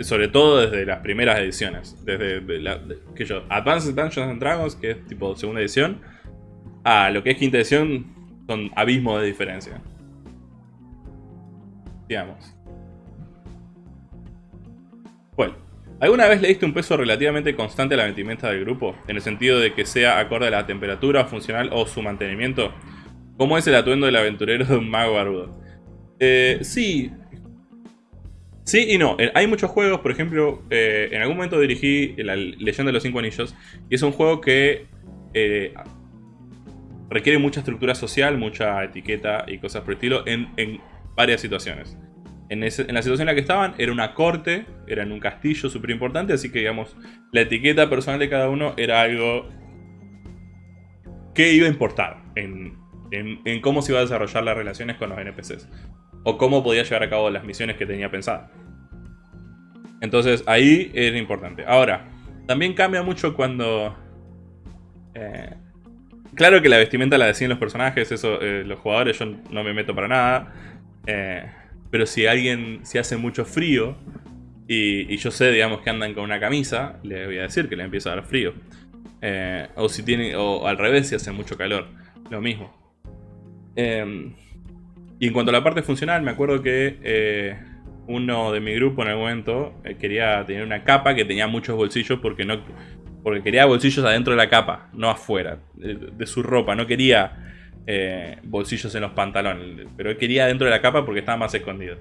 Sobre todo desde las primeras ediciones. Desde la, que yo, Advanced Dungeons and Dragons, que es tipo segunda edición, a lo que es quinta edición, son abismos de diferencia. Digamos. Bueno, ¿alguna vez le diste un peso relativamente constante a la vestimenta del grupo? En el sentido de que sea acorde a la temperatura funcional o su mantenimiento. ¿Cómo es el atuendo del aventurero de un mago barbudo? Eh, sí. Sí y no. Eh, hay muchos juegos, por ejemplo, eh, en algún momento dirigí La Leyenda de los Cinco Anillos. Y es un juego que requiere mucha estructura social, mucha etiqueta y cosas por el estilo en, varias situaciones. En, la situación en la que estaban era una corte, era en un castillo súper importante, así que digamos, la etiqueta personal de cada uno era algo que iba a importar en, en, cómo se iba a desarrollar las relaciones con los NPCs. O cómo podía llevar a cabo las misiones que tenía pensadas. Entonces ahí era importante. Ahora, también cambia mucho cuando... Eh, claro que la vestimenta la deciden los personajes, eso eh, los jugadores yo no me meto para nada. Eh, pero si alguien, si hace mucho frío y, yo sé, digamos, que andan con una camisa, le voy a decir que le empieza a dar frío. o si tiene, o al revés, si hace mucho calor, lo mismo. Em, y en cuanto a la parte funcional, me acuerdo que eh, uno de mi grupo en algún momento eh, quería tener una capa que tenía muchos bolsillos porque no porque quería bolsillos adentro de la capa, no afuera, de, su ropa. No quería eh, bolsillos en los pantalones, pero quería dentro de la capa porque estaba más escondido.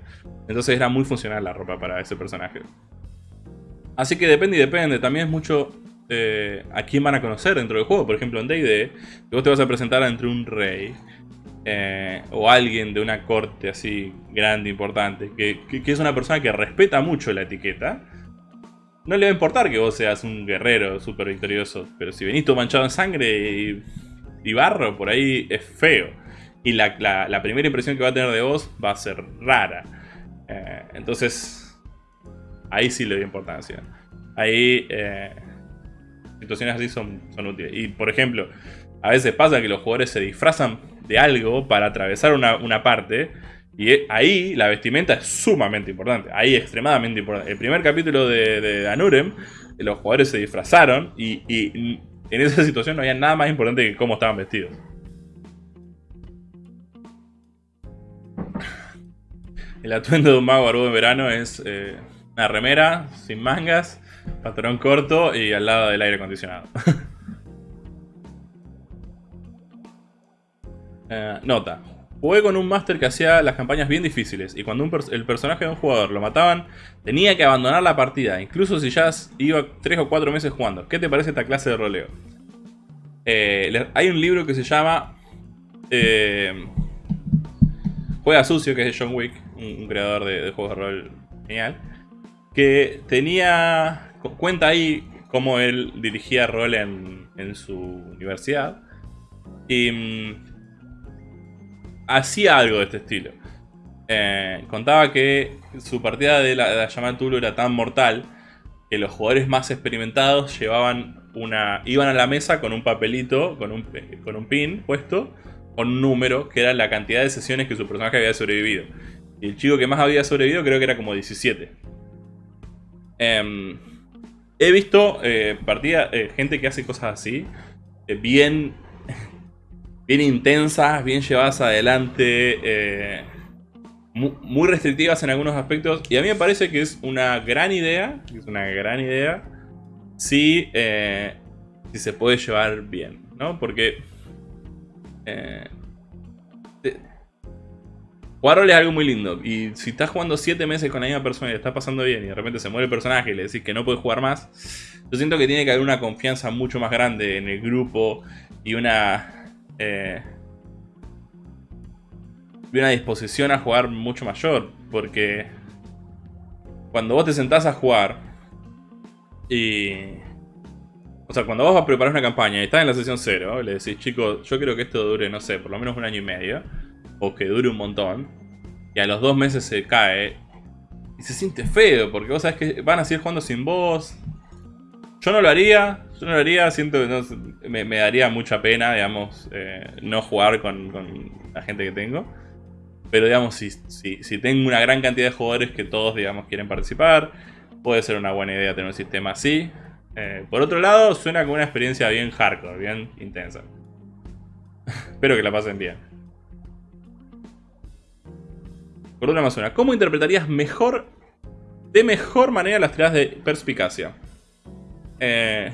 Entonces era muy funcional la ropa para ese personaje. Así que depende y depende. También es mucho a quién van a conocer dentro del juego. Por ejemplo, en D&D, vos te vas a presentar entre un rey eh, o alguien de una corte así grande, importante, que, es una persona que respeta mucho la etiqueta, no le va a importar que vos seas un guerrero súper victorioso, pero si venís todo manchado en sangre y, barro, por ahí es feo. Y la, primera impresión que va a tener de vos va a ser rara. Eh, entonces, ahí sí le doy importancia. Ahí, eh, situaciones así son, son útiles. Y, por ejemplo, a veces pasa que los jugadores se disfrazan de algo para atravesar una, parte. Y ahí la vestimenta es sumamente importante. Ahí extremadamente importante. El primer capítulo de, de Anurem, los jugadores se disfrazaron y, en esa situación no había nada más importante que cómo estaban vestidos. El atuendo de un mago barbudo en verano es eh, una remera sin mangas, pantalón corto y al lado del aire acondicionado. Eh, nota. Jugué con un máster que hacía las campañas bien difíciles y cuando el personaje de un jugador lo mataban, tenía que abandonar la partida, incluso si ya iba 3 o 4 meses jugando. ¿Qué te parece esta clase de roleo? Eh, hay un libro que se llama eh, Juega Sucio, que es de John Wick, un, creador de, juegos de rol genial, que tenía... cuenta ahí cómo él dirigía rol en, en su universidad. Y mm, hacía algo de este estilo. Eh, contaba que su partida de la, llamada Tulu era tan mortal que los jugadores más experimentados llevaban una. iban a la mesa con un papelito, con un, con un pin puesto, con un número, que era la cantidad de sesiones que su personaje había sobrevivido. Y el chico que más había sobrevivido creo que era como 17. Em, he visto eh, partida, eh, gente que hace cosas así, bien bien intensas, bien llevadas adelante, eh, muy, restrictivas en algunos aspectos. Y a mí me parece que es una gran idea, es una gran idea, si, eh, si se puede llevar bien, ¿no? Porque... Eh, jugar es algo muy lindo. Y si estás jugando 7 meses con la misma persona y le estás pasando bien y de repente se muere el personaje y le decís que no puedes jugar más, yo siento que tiene que haber una confianza mucho más grande en el grupo y una eh, una disposición a jugar mucho mayor. Porque cuando vos te sentás a jugar y... O sea, cuando vos vas a preparar una campaña y estás en la sesión 0, le decís, chicos, yo quiero que esto dure, no sé, por lo menos un año y medio. O que dure un montón. Y a los dos meses se cae. Y se siente feo, porque vos sabés que van a seguir jugando sin vos. Yo no lo haría, yo no lo haría, siento que me, daría mucha pena, digamos, eh, no jugar con, la gente que tengo. Pero digamos, si, tengo una gran cantidad de jugadores que todos, digamos, quieren participar, puede ser una buena idea tener un sistema así. Eh, por otro lado, suena como una experiencia bien hardcore, bien intensa. Espero que la pasen bien. Por otra más una, ¿cómo interpretarías mejor, de mejor manera las tiradas de perspicacia? Eh,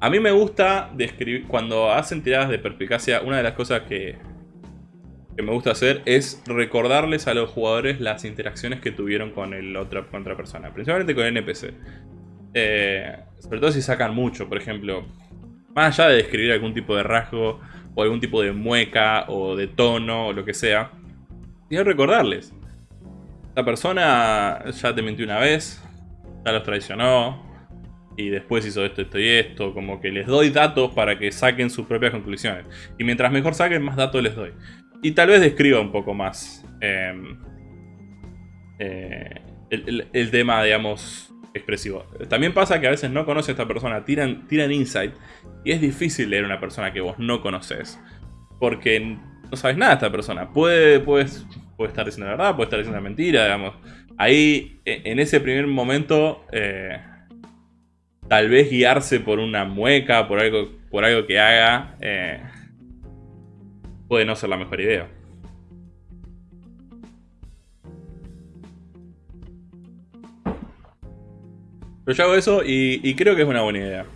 A mí me gusta describir, cuando hacen tiradas de perspicacia, una de las cosas que, me gusta hacer es recordarles a los jugadores las interacciones que tuvieron con, el otro, con otra persona, principalmente con el NPC. Eh, sobre todo si sacan mucho, por ejemplo, más allá de describir algún tipo de rasgo o algún tipo de mueca o de tono o lo que sea, quiero recordarles. La persona ya te mintió una vez, ya los traicionó, y después hizo esto, esto y esto. Como que les doy datos para que saquen sus propias conclusiones. Y mientras mejor saquen, más datos les doy. Y tal vez describa un poco más em, eh, el, tema, digamos, expresivo. También pasa que a veces no conoce a esta persona, tiran, tiran insight. Y es difícil leer a una persona que vos no conoces. Porque no sabes nada de esta persona. Puede, puede, puede estar diciendo la verdad, puede estar diciendo la mentira, digamos. Ahí, e, en ese primer momento... Eh, tal vez guiarse por una mueca, por algo, por algo que haga, eh, puede no ser la mejor idea. Pero yo hago eso y, creo que es una buena idea.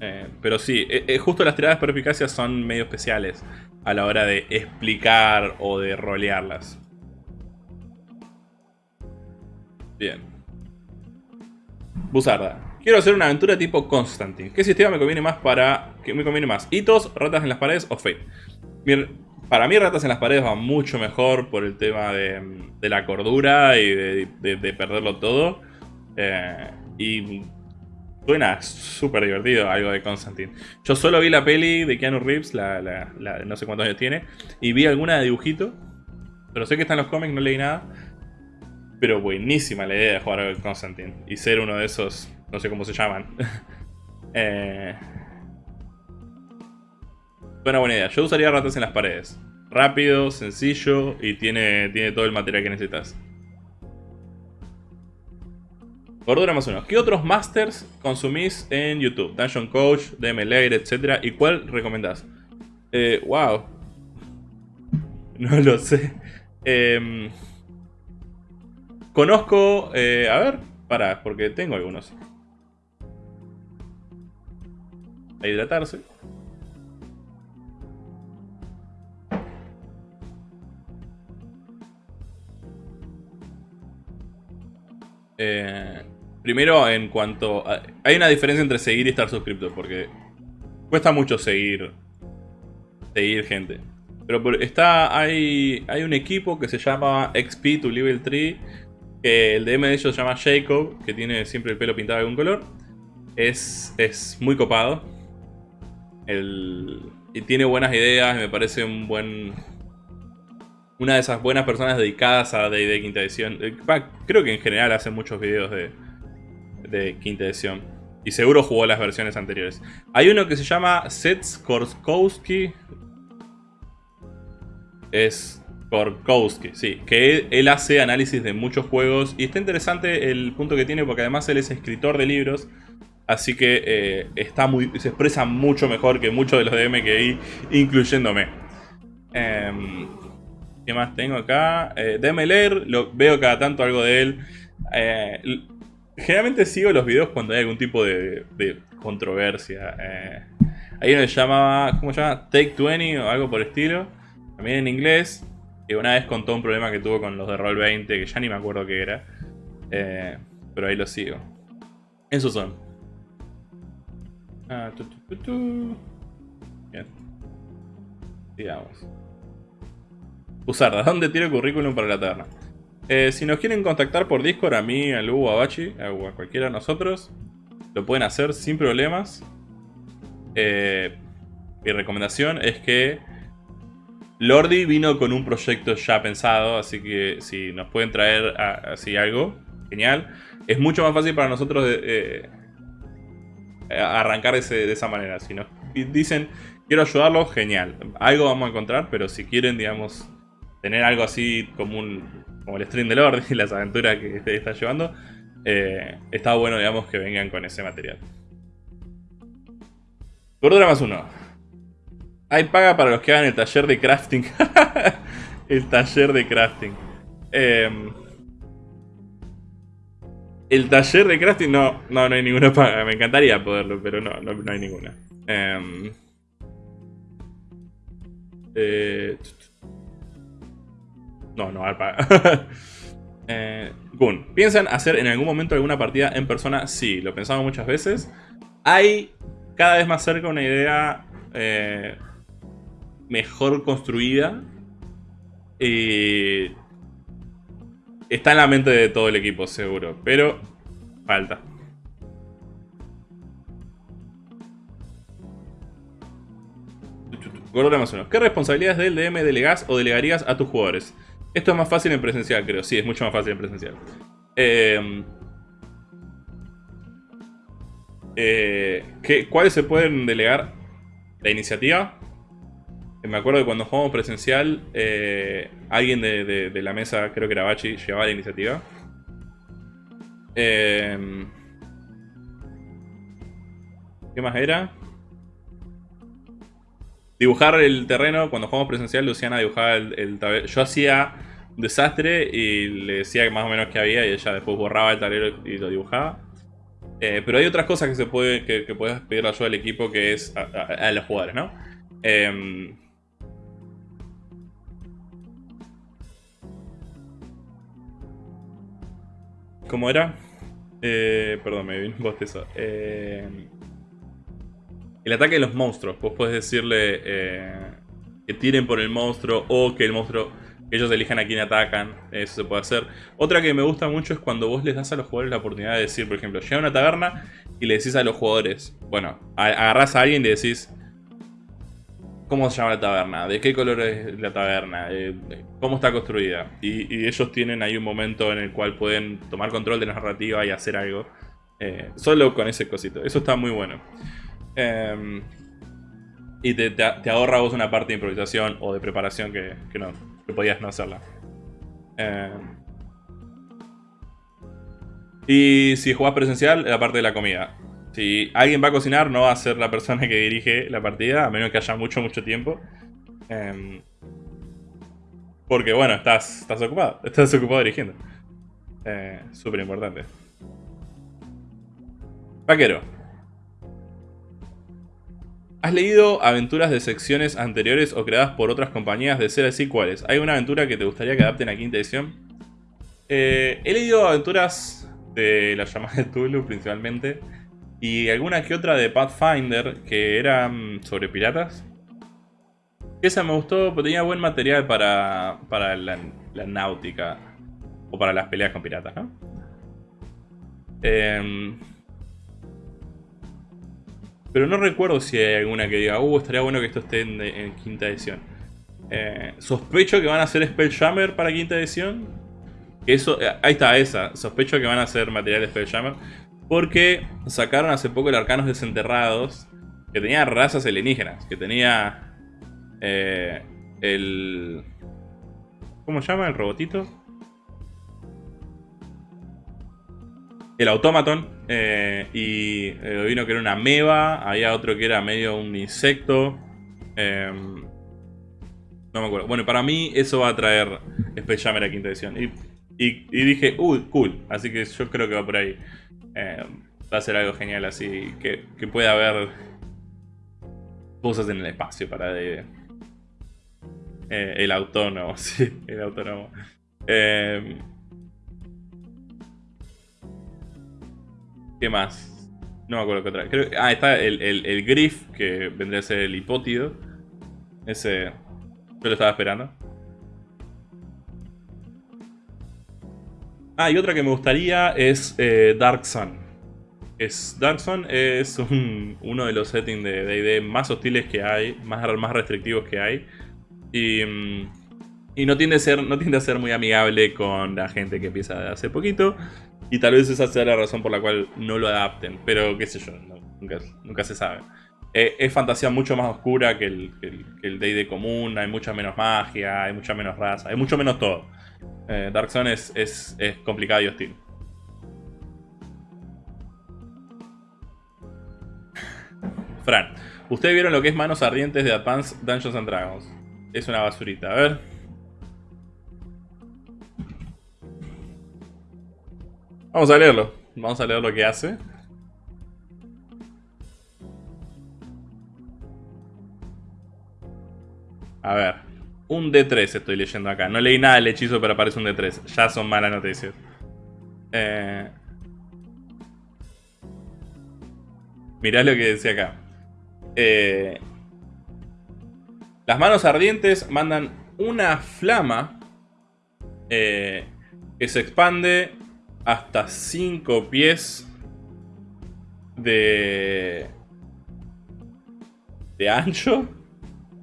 Eh, pero sí, eh, justo las tiradas de perspicacia son medio especiales a la hora de explicar o de rolearlas. Bien. Buzarda. Quiero hacer una aventura tipo Constantine. ¿Qué sistema me conviene más para... ¿Qué me conviene más? ¿Hitos, ratas en las paredes o Fate? para mí ratas en las paredes va mucho mejor por el tema de, la cordura y de, perderlo todo. Eh, y suena súper divertido algo de Constantine. Yo solo vi la peli de Keanu Reeves, la, no sé cuántos años tiene, y vi alguna de dibujito. Pero sé que está en los cómics, no leí nada. Pero buenísima la idea de jugar a Constantine. Y ser uno de esos no sé cómo se llaman. eh... Buena buena idea. Yo usaría ratas en las paredes. Rápido, sencillo y tiene, tiene todo el material que necesitas. Gordura más uno. ¿Qué otros masters consumís en YouTube? Dungeon Coach, DM Layer, etc. ¿Y cuál recomendás? Eh, wow. No lo sé. Em, conozco... Eh, a ver, para, porque tengo algunos. A hidratarse. Eh, primero, en cuanto... hay una diferencia entre seguir y estar suscripto, porque cuesta mucho seguir, seguir gente. Pero está, hay, hay un equipo que se llama XP to Level 3, que el DM de ellos se llama Jacob, que tiene siempre el pelo pintado de algún color. Es, es muy copado y tiene buenas ideas, me parece un buen... Una de esas buenas personas dedicadas a D&D quinta edición. Eh, creo que en general hace muchos videos de, de quinta edición. Y seguro jugó las versiones anteriores. Hay uno que se llama Sets Korkowski. Es Korkowski, sí. Que él, hace análisis de muchos juegos. Y está interesante el punto que tiene porque además él es escritor de libros. Así que eh, está muy, se expresa mucho mejor que muchos de los DM que hay, incluyéndome. Em, ¿Qué más tengo acá? Eh, DM lo veo cada tanto algo de él. Eh, generalmente sigo los videos cuando hay algún tipo de, controversia. Eh, hay uno que llamaba, ¿cómo se llama? Take 20 o algo por estilo. También en inglés. Que una vez contó un problema que tuvo con los de Roll 20, que ya ni me acuerdo qué era. pero ahí lo sigo. Esos son. Ah, Bien. Digamos. Usarda, ¿dónde tiene currículum para la taberna? Eh, si nos quieren contactar por Discord, a mí, a Lu, a Bachi, a cualquiera de nosotros, lo pueden hacer sin problemas. Eh, mi recomendación es que Lordi vino con un proyecto ya pensado, así que si nos pueden traer así algo, genial. Es mucho más fácil para nosotros eh, eh, arrancar de esa manera. Si nos dicen, quiero ayudarlo, genial. Algo vamos a encontrar, pero si quieren, digamos, tener algo así como, un, como el stream de Lord y las aventuras que está llevando, eh, está bueno, digamos, que vengan con ese material. Gordura más uno. Hay paga para los que hagan el taller de crafting. el taller de crafting. Eh, El taller de crafting, no, no, no hay ninguna paga. Me encantaría poderlo, pero no, no, hay ninguna. Em, eh, no, no hay paga. eh, Gun, ¿piensan hacer en algún momento alguna partida en persona? Sí, lo pensamos muchas veces. Hay cada vez más cerca una idea eh, mejor construida. Y está en la mente de todo el equipo, seguro. Pero falta. Gordo más uno. ¿Qué responsabilidades del DM delegás o delegarías a tus jugadores? Esto es más fácil en presencial, creo. Sí, es mucho más fácil en presencial. Eh, eh, ¿Cuáles se pueden delegar? La iniciativa. Me acuerdo que cuando jugamos presencial, eh, alguien de, la mesa, creo que era Bachi, llevaba la iniciativa. ¿Qué más era? dibujar el terreno, cuando jugamos presencial, Luciana dibujaba el, el Yo hacía un desastre y le decía más o menos qué había y ella después borraba el tablero y lo dibujaba. Eh, pero hay otras cosas que se puede que, que puedes pedir ayuda al equipo que es a, los jugadores, ¿no? Em, ¿Cómo era? Eh, perdón, me vino un bostezo. Eh, el ataque de los monstruos. Vos podés decirle eh, que tiren por el monstruo o que el monstruo, ellos elijan a quién atacan. Eso se puede hacer. Otra que me gusta mucho es cuando vos les das a los jugadores la oportunidad de decir, por ejemplo, llega a una taberna y le decís a los jugadores, bueno, agarrás a alguien y le decís, ¿Cómo se llama la taberna? ¿De qué color es la taberna? Eh, ¿Cómo está construida? Y, ellos tienen ahí un momento en el cual pueden tomar control de la narrativa y hacer algo. Eh, solo con ese cosito. Eso está muy bueno. Em, y te, ahorra vos una parte de improvisación o de preparación que, no, podías no hacerla. Em, y si jugás presencial, la parte de la comida. Si alguien va a cocinar, no va a ser la persona que dirige la partida, a menos que haya mucho, mucho tiempo. Em, porque bueno, estás, estás ocupado. Estás ocupado dirigiendo. Eh, Súper importante. Vaquero. ¿Has leído aventuras de secciones anteriores o creadas por otras compañías? De ser así, ¿cuáles? ¿Hay una aventura que te gustaría que adapten a quinta edición? Eh, he leído aventuras de la llamada de Tulu principalmente. Y alguna que otra de Pathfinder que eran sobre piratas. Esa me gustó, porque tenía buen material para, para la, náutica. O para las peleas con piratas, ¿no? Eh, pero no recuerdo si hay alguna que diga, uh, estaría bueno que esto esté en, quinta edición. Eh, sospecho que van a hacer Spelljammer para quinta edición. Eso, eh, ahí está esa. Sospecho que van a hacer material Spelljammer. Porque sacaron hace poco el Arcanos Desenterrados. Que tenía razas alienígenas. Que tenía eh, el... ¿Cómo se llama? El robotito. el Automaton. Eh, y eh, vino que era una meba. Había otro que era medio un insecto. Em, no me acuerdo. Bueno, para mí eso va a traer Space a quinta edición. Y, dije, uy, cool. Así que yo creo que va por ahí. Em, va a ser algo genial así. Que, que pueda haber cosas en el espacio para de, eh, el autónomo. Sí, el autónomo. Eh, ¿Qué más? No me acuerdo qué otra. Creo, ah, está el, el, Griff, que vendría a ser el hipótido. Ese. Yo lo estaba esperando. Ah, y otra que me gustaría es eh, Dark Sun. Es, Dark Sun es uno de los settings de D&D más hostiles que hay, más, más restrictivos que hay. Y, mm, y no, tiende a ser, no tiende a ser muy amigable con la gente que empieza hace poquito. Y tal vez esa sea la razón por la cual no lo adapten. Pero qué sé yo, nunca, se sabe. Eh, es fantasía mucho más oscura que el, que común. Hay mucha menos magia, hay mucha menos raza, hay mucho menos todo. Eh, Dark Zone es, es, es complicado y hostil. Fran, ¿ustedes vieron lo que es manos ardientes de Advanced Dungeons and Dragons? Es una basurita, a ver. Vamos a leerlo. Vamos a leer lo que hace. A ver. Un D3 estoy leyendo acá. No leí nada del hechizo, pero aparece un D3. Ya son malas noticias. Eh... Mirá lo que decía acá. Eh... Las manos ardientes mandan una flama eh, que se expande hasta 5 pies de, de ancho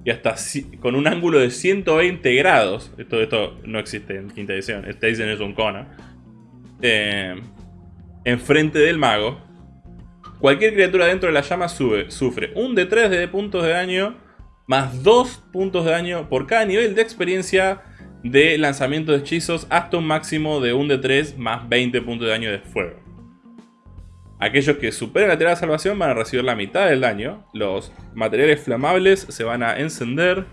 y hasta con un ángulo de 120 grados. Esto, esto no existe en quinta edición. Esta edición es un. Eh, enfrente del mago. Cualquier criatura dentro de la llama sufre un de 3 de puntos de daño más 2 puntos de daño por cada nivel de experiencia de lanzamiento de hechizos hasta un máximo de un de 3 más 20 puntos de daño de fuego. Aquellos que superen la tirada de salvación van a recibir la mitad del daño. Los materiales flamables se van a encender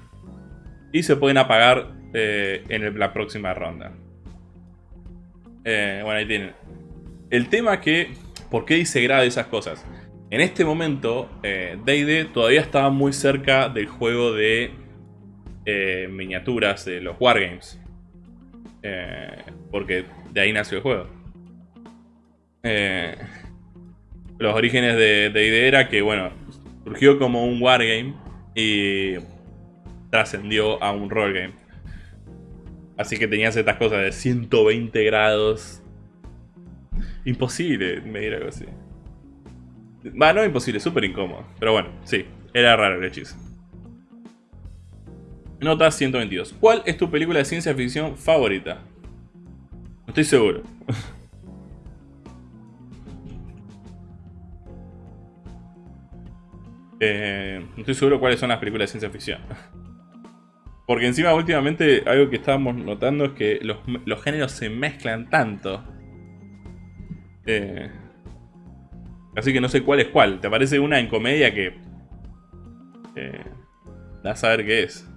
y se pueden apagar eh, en la próxima ronda. Eh, bueno, ahí tienen. El tema que... ¿Por qué dice grado esas cosas? En este momento, D&D eh, todavía estaba muy cerca del juego de eh, miniaturas de los Wargames. Eh, porque de ahí nació el juego. Los orígenes de D&D era que, bueno, surgió como un Wargame y trascendió a un Roll Game. Así que tenías estas cosas de 120 grados. Imposible medir algo así. Va, no imposible, súper incómodo. Pero bueno, sí, era raro el hechizo. Nota 122. ¿Cuál es tu película de ciencia ficción favorita? No estoy seguro. eh, no estoy seguro cuáles son las películas de ciencia ficción. Porque encima últimamente algo que estábamos notando es que los, géneros se mezclan tanto. Eh, Así que no sé cuál es cuál. Te aparece una en comedia que... Eh, da a saber qué es.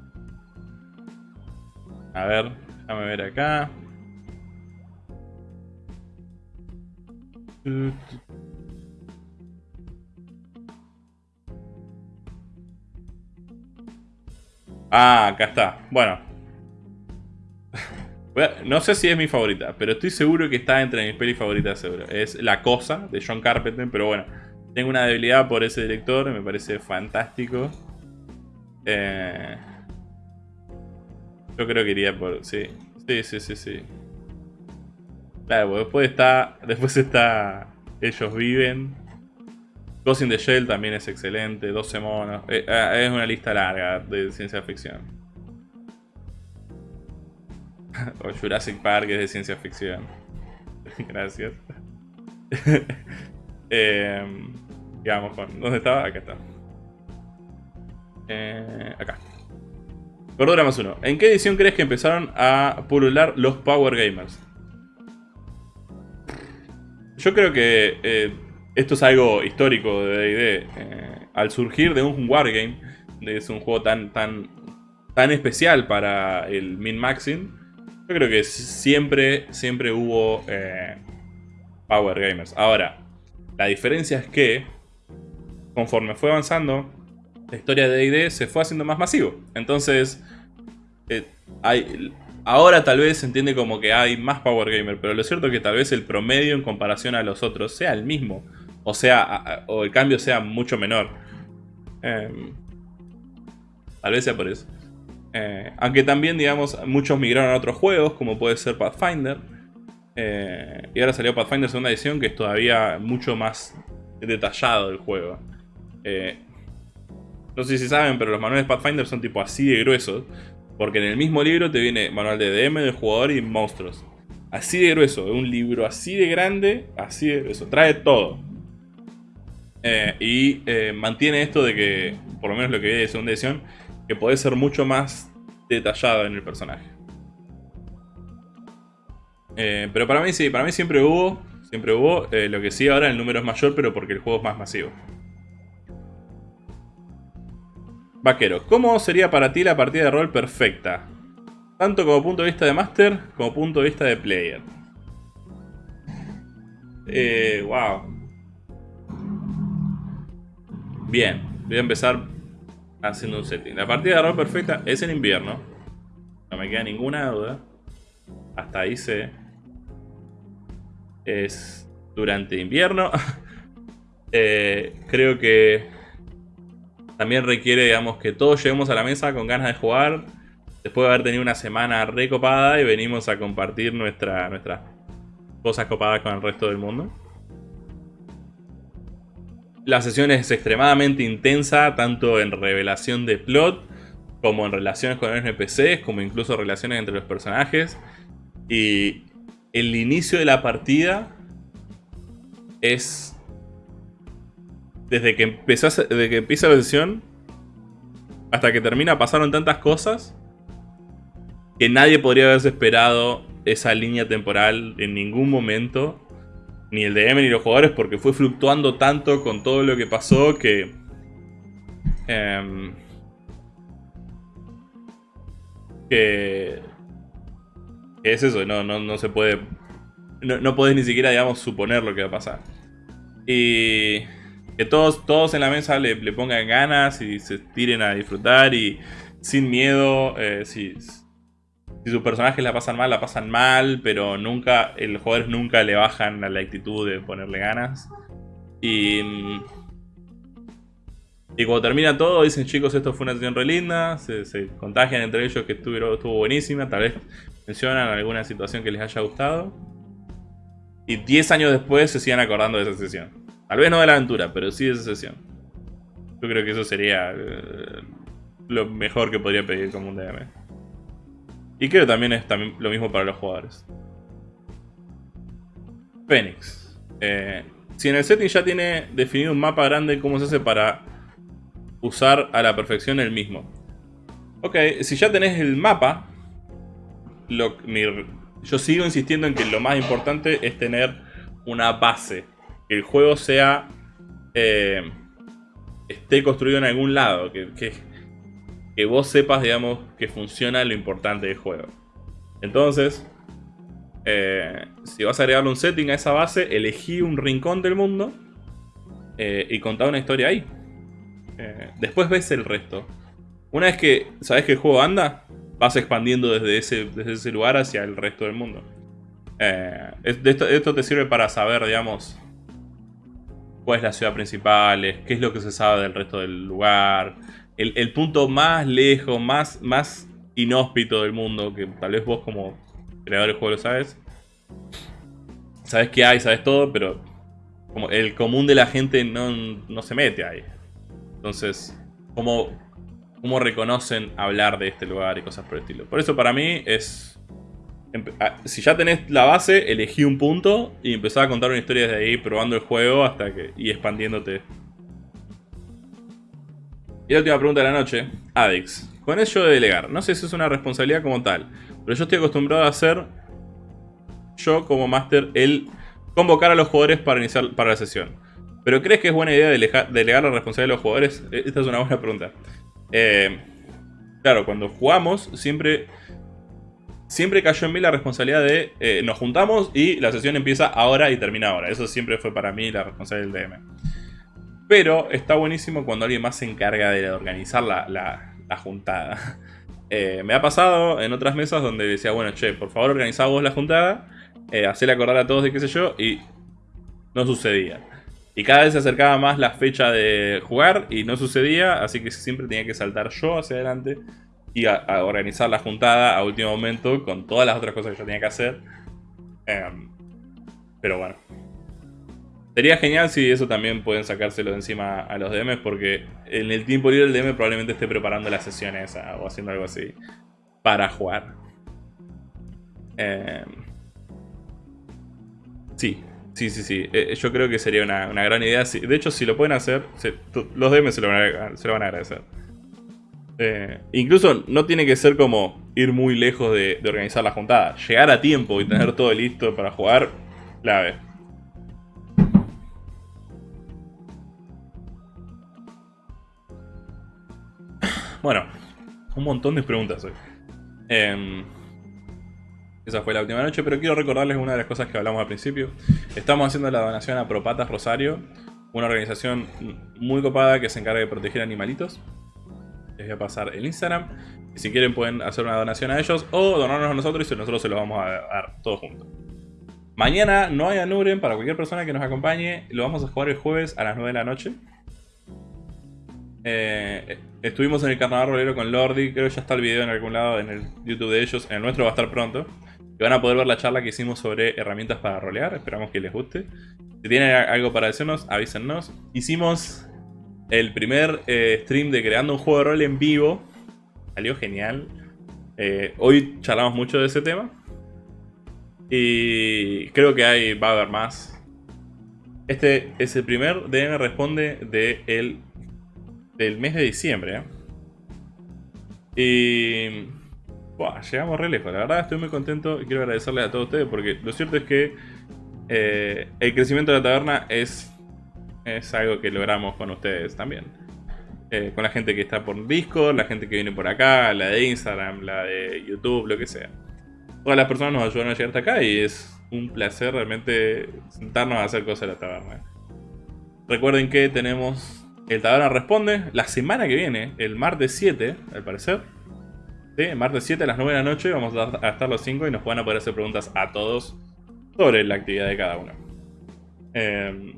A ver, déjame ver acá. Ah, acá está. Bueno, no sé si es mi favorita, pero estoy seguro que está entre mis pelis favoritas, seguro. Es La Cosa, de John Carpenter, pero bueno. Tengo una debilidad por ese director, me parece fantástico. Eh, yo creo que iría por... Sí, sí, sí, sí, sí. Claro, después está... Después está... Ellos viven. Ghost in the Shell también es excelente. 12 monos. Eh, eh, es una lista larga de ciencia ficción. o Jurassic Park es de ciencia ficción. Gracias. eh, con... ¿Dónde estaba? Acá está. Eh, acá. Cordura más uno. ¿En qué edición crees que empezaron a pulular los Power Gamers? Yo creo que eh, esto es algo histórico de D&D. Eh, al surgir de un wargame, es un juego tan, tan, tan especial para el min-maxing, yo creo que siempre, siempre hubo eh, Power Gamers. Ahora, la diferencia es que conforme fue avanzando, la historia de D&D se fue haciendo más masivo. Entonces, eh, hay, ahora tal vez se entiende como que hay más Power Gamer, pero lo cierto es que tal vez el promedio en comparación a los otros sea el mismo. O sea, o el cambio sea mucho menor. Em, tal vez sea por eso. Eh, aunque también, digamos, muchos migraron a otros juegos, como puede ser Pathfinder. Eh, y ahora salió Pathfinder segunda edición, que es todavía mucho más detallado el juego. Eh, no sé si saben, pero los manuales Pathfinder son tipo así de gruesos. Porque en el mismo libro te viene manual de DM, de jugador y monstruos. Así de grueso, un libro así de grande, así de grueso. Trae todo. Y mantiene esto de que, por lo menos lo que vi de segunda edición, que puede ser mucho más detallado en el personaje. Eh, pero para mí sí, para mí siempre hubo, siempre hubo. Eh, lo que sí ahora el número es mayor, pero porque el juego es más masivo. Vaquero, ¿cómo sería para ti la partida de rol perfecta? Tanto como punto de vista de Master, como punto de vista de Player. Eh, wow. Bien, voy a empezar haciendo un setting. La partida de rol perfecta es en invierno. No me queda ninguna duda. Hasta ahí sé. Es durante invierno. Eh, creo que también requiere, digamos, que todos lleguemos a la mesa con ganas de jugar. Después de haber tenido una semana recopada y venimos a compartir nuestra, nuestras cosas copadas con el resto del mundo. La sesión es extremadamente intensa, tanto en revelación de plot, como en relaciones con NPCs, como incluso relaciones entre los personajes. Y el inicio de la partida es desde que, empezó, desde que empieza la sesión hasta que termina pasaron tantas cosas que nadie podría haberse esperado esa línea temporal en ningún momento. Ni el DM ni los jugadores porque fue fluctuando tanto con todo lo que pasó que... Em, que... es eso, no, no, no se puede... No, no podés ni siquiera, digamos, suponer lo que va a pasar. Y... Que todos, todos en la mesa le, pongan ganas y se tiren a disfrutar y sin miedo. Eh, si, si sus personajes la pasan mal, la pasan mal, pero nunca, los jugadores nunca le bajan a la actitud de ponerle ganas. Y, y cuando termina todo, dicen chicos, esto fue una sesión re linda, se, contagian entre ellos que estuvo, buenísima, tal vez mencionan alguna situación que les haya gustado. Y 10 años después se siguen acordando de esa sesión. Tal vez no de la aventura, pero sí de esa sesión. Yo creo que eso sería eh, lo mejor que podría pedir como un DM. Y creo que también es también lo mismo para los jugadores. Phoenix. Eh, si en el setting ya tiene definido un mapa grande, ¿cómo se hace para usar a la perfección el mismo? Ok, si ya tenés el mapa, yo sigo insistiendo en que lo más importante es tener una base que el juego sea... Eh, esté construido en algún lado, que, vos sepas, digamos, que funciona lo importante del juego. Entonces, eh, si vas a agregarle un setting a esa base, elegí un rincón del mundo eh, y contá una historia ahí. después ves el resto. Una vez que sabes que el juego anda, vas expandiendo desde ese, desde ese lugar hacia el resto del mundo. esto, esto, te sirve para saber, digamos, cuál es la ciudad principal, qué es lo que se sabe del resto del lugar, el, punto más lejos, más, más inhóspito del mundo, que tal vez vos como creador del juego lo sabes. Sabes que hay, sabes todo, pero como el común de la gente no, se mete ahí. Entonces, ¿cómo, ¿cómo reconocen hablar de este lugar y cosas por el estilo? Por eso para mí es Ah, si ya tenés la base, elegí un punto y empezá a contar una historia desde ahí, probando el juego hasta que y expandiéndote. Y la última pregunta de la noche, Adix. Con eso de delegar, no sé si es una responsabilidad como tal, pero yo estoy acostumbrado a hacer, yo como máster, el convocar a los jugadores para iniciar para la sesión. ¿Pero crees que es buena idea delegar, la responsabilidad de los jugadores? E, esta es una buena pregunta. Eh, claro, cuando jugamos siempre siempre cayó en mí la responsabilidad de eh, nos juntamos y la sesión empieza ahora y termina ahora. Eso siempre fue para mí la responsabilidad del DM. Pero está buenísimo cuando alguien más se encarga de organizar la, juntada. Eh, me ha pasado en otras mesas donde decía, bueno, che, por favor organizá vos la juntada, eh, acordar a todos de qué sé yo, y no sucedía. Y cada vez se acercaba más la fecha de jugar y no sucedía, así que siempre tenía que saltar yo hacia adelante y organizar la juntada a último momento con todas las otras cosas que yo tenía que hacer. Em, pero bueno. Sería genial si eso también pueden sacárselo de encima a los DMs porque en el tiempo libre el DM probablemente esté preparando las sesiones o haciendo algo así para jugar. Em, sí, sí, sí, sí. Eh, yo creo que sería una, gran idea. De hecho, si lo pueden hacer, los DMs se lo van a agradecer. Eh, incluso no tiene que ser como ir muy lejos de, organizar la juntada. Llegar a tiempo y tener todo listo para jugar, clave. Bueno, un montón de preguntas hoy. Em, Esa fue la última noche, pero quiero recordarles una de las cosas que hablamos al principio. Estamos haciendo la donación a Propatas Rosario, una organización muy copada que se encarga de proteger animalitos. Les voy a pasar el Instagram. Y si quieren pueden hacer una donación a ellos o donarnos a nosotros y nosotros se lo vamos a dar todos juntos. Mañana no hay Anuren para cualquier persona que nos acompañe. Lo vamos a jugar el jueves a las 9 de la noche. Eh, estuvimos en el carnaval rolero con Lordi. Creo que ya está el video en algún lado en el YouTube de ellos. En el nuestro va a estar pronto. Y van a poder ver la charla que hicimos sobre herramientas para rolear. Esperamos que les guste. Si tienen algo para decirnos, avísennos. Hicimos el primer eh, stream de creando un juego de rol en vivo. Salió genial. Eh, hoy charlamos mucho de ese tema. Y creo que hay, va a haber más. Este es el primer DM Responde de el, del mes de diciembre. ¿eh? Y... llegamos re lejos. La verdad estoy muy contento y quiero agradecerles a todos ustedes porque lo cierto es que eh, el crecimiento de la taberna es, es algo que logramos con ustedes también. Eh, con la gente que está por Discord, la gente que viene por acá, la de Instagram, la de YouTube, lo que sea todas las personas nos ayudaron a llegar hasta acá y es un placer realmente sentarnos a hacer cosas en la taberna. Recuerden que tenemos el Taberna Responde la semana que viene, el martes 7, al parecer. ¿Sí? Martes 7 a las 9 de la noche vamos a estar los 5 y nos van a poder hacer preguntas a todos sobre la actividad de cada uno. Em,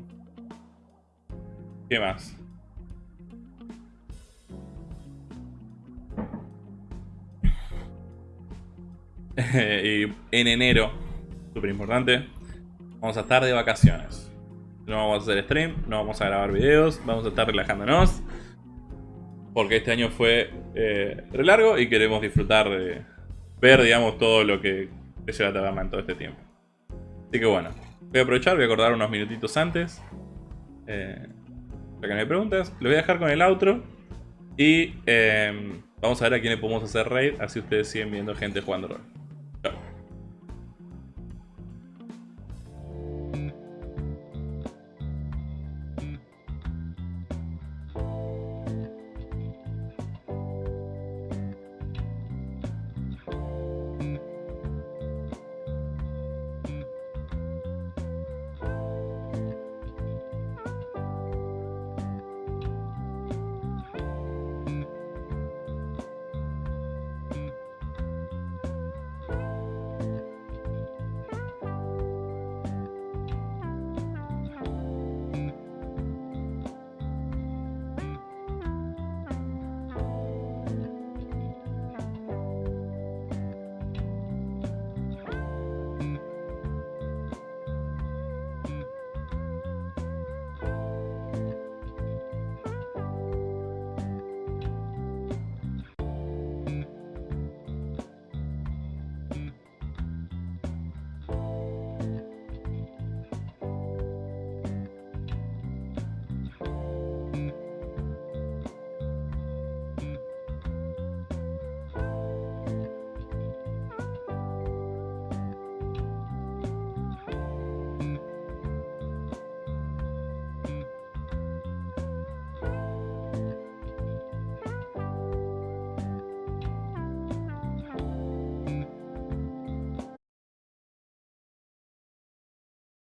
¿Qué más? y en enero, súper importante, vamos a estar de vacaciones. No vamos a hacer stream, no vamos a grabar videos, vamos a estar relajándonos. Porque este año fue eh, re largo y queremos disfrutar de ver, digamos, todo lo que se la taberna en todo este tiempo. Así que bueno, voy a aprovechar, voy a acordar unos minutitos antes. Eh, para que me preguntas, lo voy a dejar con el outro. Y eh, vamos a ver a quién le podemos hacer raid, así ustedes siguen viendo gente jugando rol.